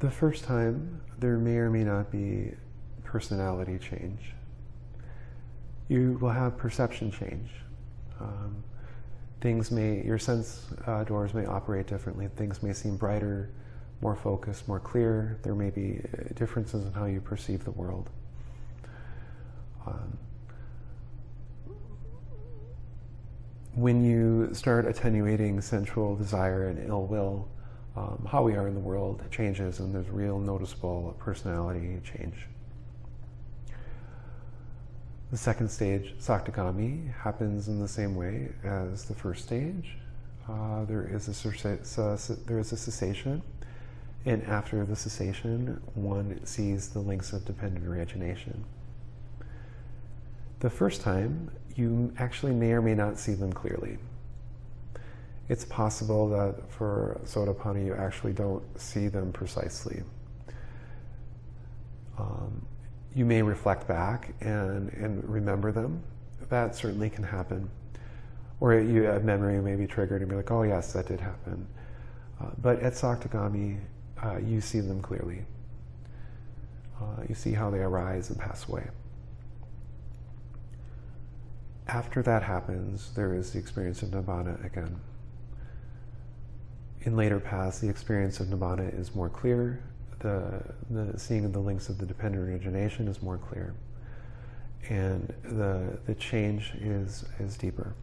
The first time, there may or may not be personality change. You will have perception change. Um, things may, your sense uh, doors may operate differently. Things may seem brighter, more focused, more clear. There may be uh, differences in how you perceive the world. Um, when you start attenuating sensual desire and ill will, um, how we are in the world changes and there's real noticeable personality change. The second stage, Sakadagami, happens in the same way as the first stage. Uh, there, is a, there is a cessation, and after the cessation, one sees the links of dependent origination. The first time, you actually may or may not see them clearly. It's possible that for Sotapanna you actually don't see them precisely. Um, you may reflect back and, and remember them. That certainly can happen. Or you, a memory may be triggered and be like, oh yes, that did happen. Uh, but at Sakadagami, uh, you see them clearly. Uh, you see how they arise and pass away after that happens, there is the experience of Nibbana again. In later paths, the experience of Nibbana is more clear. The, the seeing of the links of the dependent origination is more clear. And the, the change is, is deeper.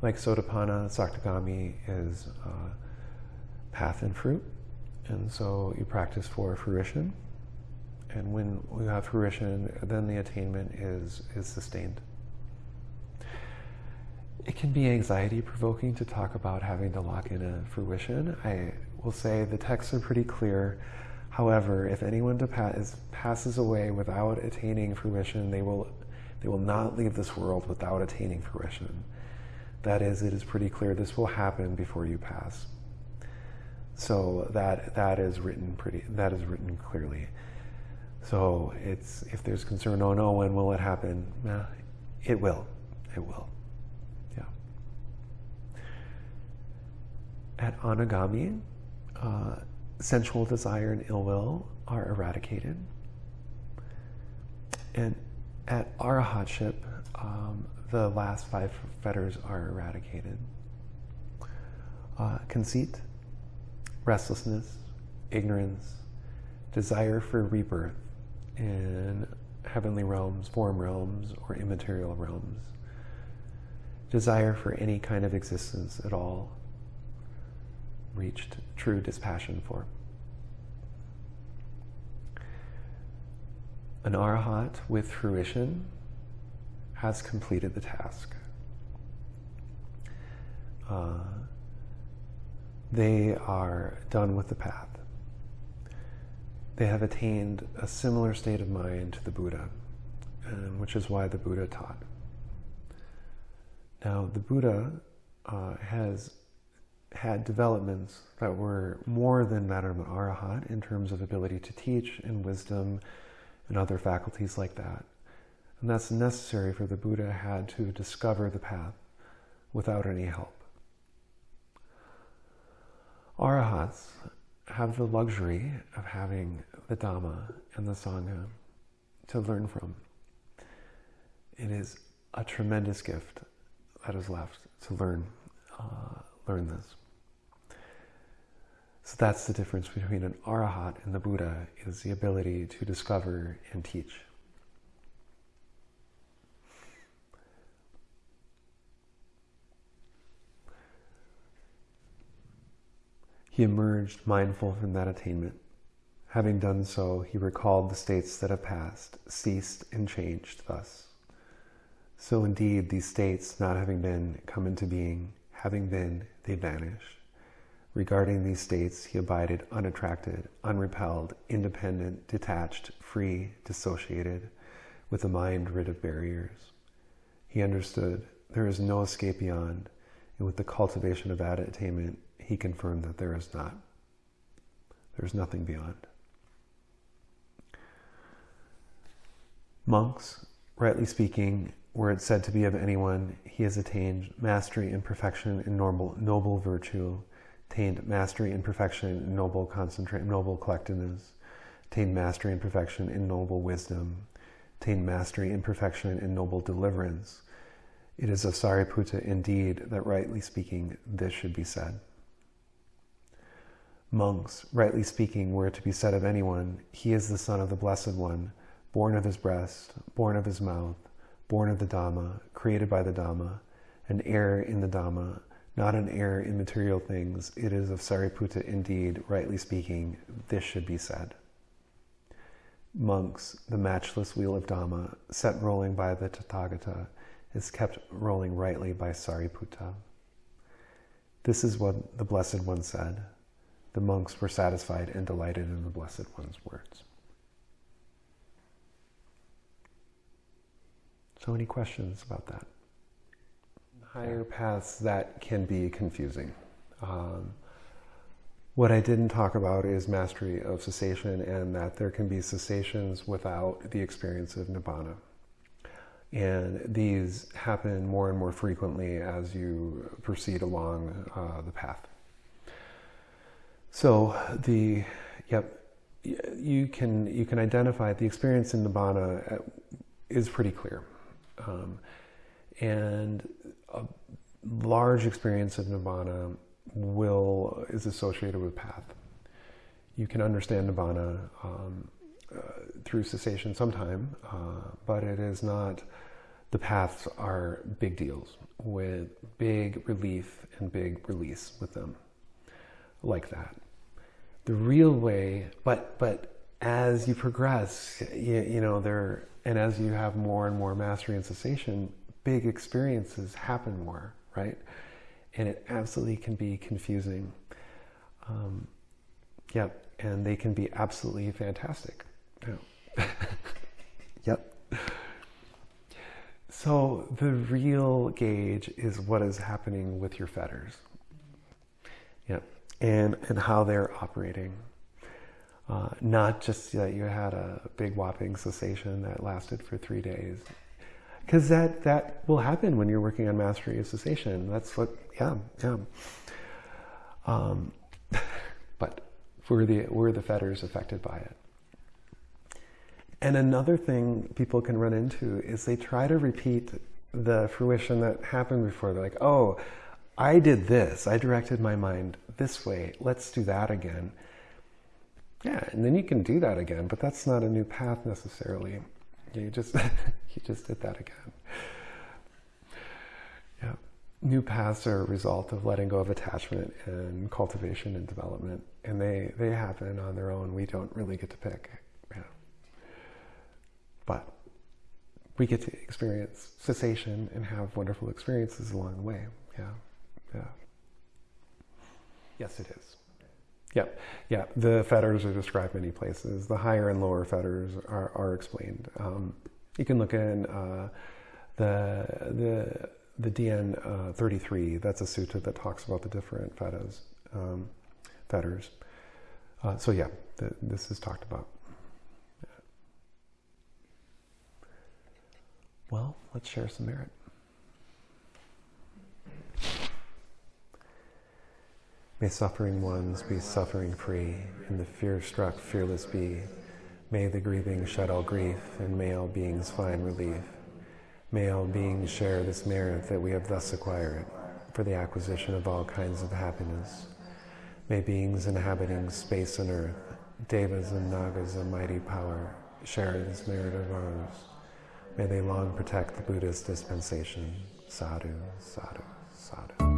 Like Sotapanna, Sakadagami is uh, path and fruit. And so you practice for fruition and when we have fruition, then the attainment is, is sustained. It can be anxiety provoking to talk about having to lock in a fruition. I will say the texts are pretty clear. However, if anyone pass, passes away without attaining fruition, they will, they will not leave this world without attaining fruition. That is, it is pretty clear this will happen before you pass. So that that is written pretty. That is written clearly. So it's if there's concern, oh no, when will it happen? Eh, it will. It will. Yeah. At anagami, uh, sensual desire and ill will are eradicated. And at arahatship, um, the last five fetters are eradicated. Uh, conceit, restlessness, ignorance, desire for rebirth, in heavenly realms, form realms, or immaterial realms. Desire for any kind of existence at all reached true dispassion for. An arhat with fruition has completed the task. Uh, they are done with the path. They have attained a similar state of mind to the Buddha, and which is why the Buddha taught. Now, the Buddha uh, has had developments that were more than an arahat in terms of ability to teach and wisdom and other faculties like that. And that's necessary for the Buddha had to discover the path without any help. Arahats have the luxury of having the Dhamma and the Sangha to learn from. It is a tremendous gift that is left to learn, uh, learn this. So that's the difference between an arahat and the Buddha is the ability to discover and teach. He emerged mindful from that attainment. Having done so, he recalled the states that have passed, ceased, and changed thus. So indeed, these states, not having been, come into being, having been, they vanish. Regarding these states, he abided unattracted, unrepelled, independent, detached, free, dissociated, with a mind rid of barriers. He understood there is no escape beyond, and with the cultivation of attainment, he confirmed that there is not. There is nothing beyond. Monks, rightly speaking, were it said to be of anyone, he has attained mastery and perfection in noble, noble virtue, attained mastery and perfection in noble concentrate, noble collectedness, attained mastery and perfection in noble wisdom, attained mastery and perfection in noble deliverance. It is of Sariputta indeed that, rightly speaking, this should be said. Monks, rightly speaking, were it to be said of anyone, he is the son of the Blessed One, born of his breast, born of his mouth, born of the Dhamma, created by the Dhamma, an heir in the Dhamma, not an heir in material things. It is of Sariputta indeed, rightly speaking, this should be said. Monks, the matchless wheel of Dhamma, set rolling by the Tathagata, is kept rolling rightly by Sariputta. This is what the Blessed One said. The monks were satisfied and delighted in the Blessed One's words. So, any questions about that? Higher paths that can be confusing. Um, what I didn't talk about is mastery of cessation and that there can be cessations without the experience of nibbana. And these happen more and more frequently as you proceed along uh, the path. So the yep, you can you can identify the experience in nibbana uh, is pretty clear. Um, and a large experience of nibbana will is associated with path. You can understand nibbana um, uh, through cessation sometime, uh, but it is not. The paths are big deals with big relief and big release with them, like that. The real way, but but as you progress, you, you know there and as you have more and more mastery and cessation, big experiences happen more, right? And it absolutely can be confusing. Um, yep, and they can be absolutely fantastic. Yeah. yep. So the real gauge is what is happening with your fetters. Yep. And and how they're operating. Uh, not just that you had a big whopping cessation that lasted for three days. Because that, that will happen when you're working on mastery of cessation. That's what, yeah, yeah. Um, but were the, were the fetters affected by it? And another thing people can run into is they try to repeat the fruition that happened before. They're like, oh, I did this. I directed my mind this way. Let's do that again. Yeah, and then you can do that again, but that's not a new path necessarily. You just you just did that again. Yeah. New paths are a result of letting go of attachment and cultivation and development. And they, they happen on their own. We don't really get to pick. Yeah. but we get to experience cessation and have wonderful experiences along the way. Yeah, yeah. Yes, it is. Yep, yeah. The fetters are described many places. The higher and lower fetters are, are explained. Um, you can look in uh, the the the DN uh, 33. That's a sutta that talks about the different fetters. Um, fetters. Uh, so yeah, this is talked about. Well, let's share some merit. May suffering ones be suffering free, and the fear struck fearless be. May the grieving shed all grief, and may all beings find relief. May all beings share this merit that we have thus acquired for the acquisition of all kinds of happiness. May beings inhabiting space and earth, devas and nagas of mighty power, share this merit of ours. May they long protect the Buddha's dispensation. Sadhu, sadhu, sadhu.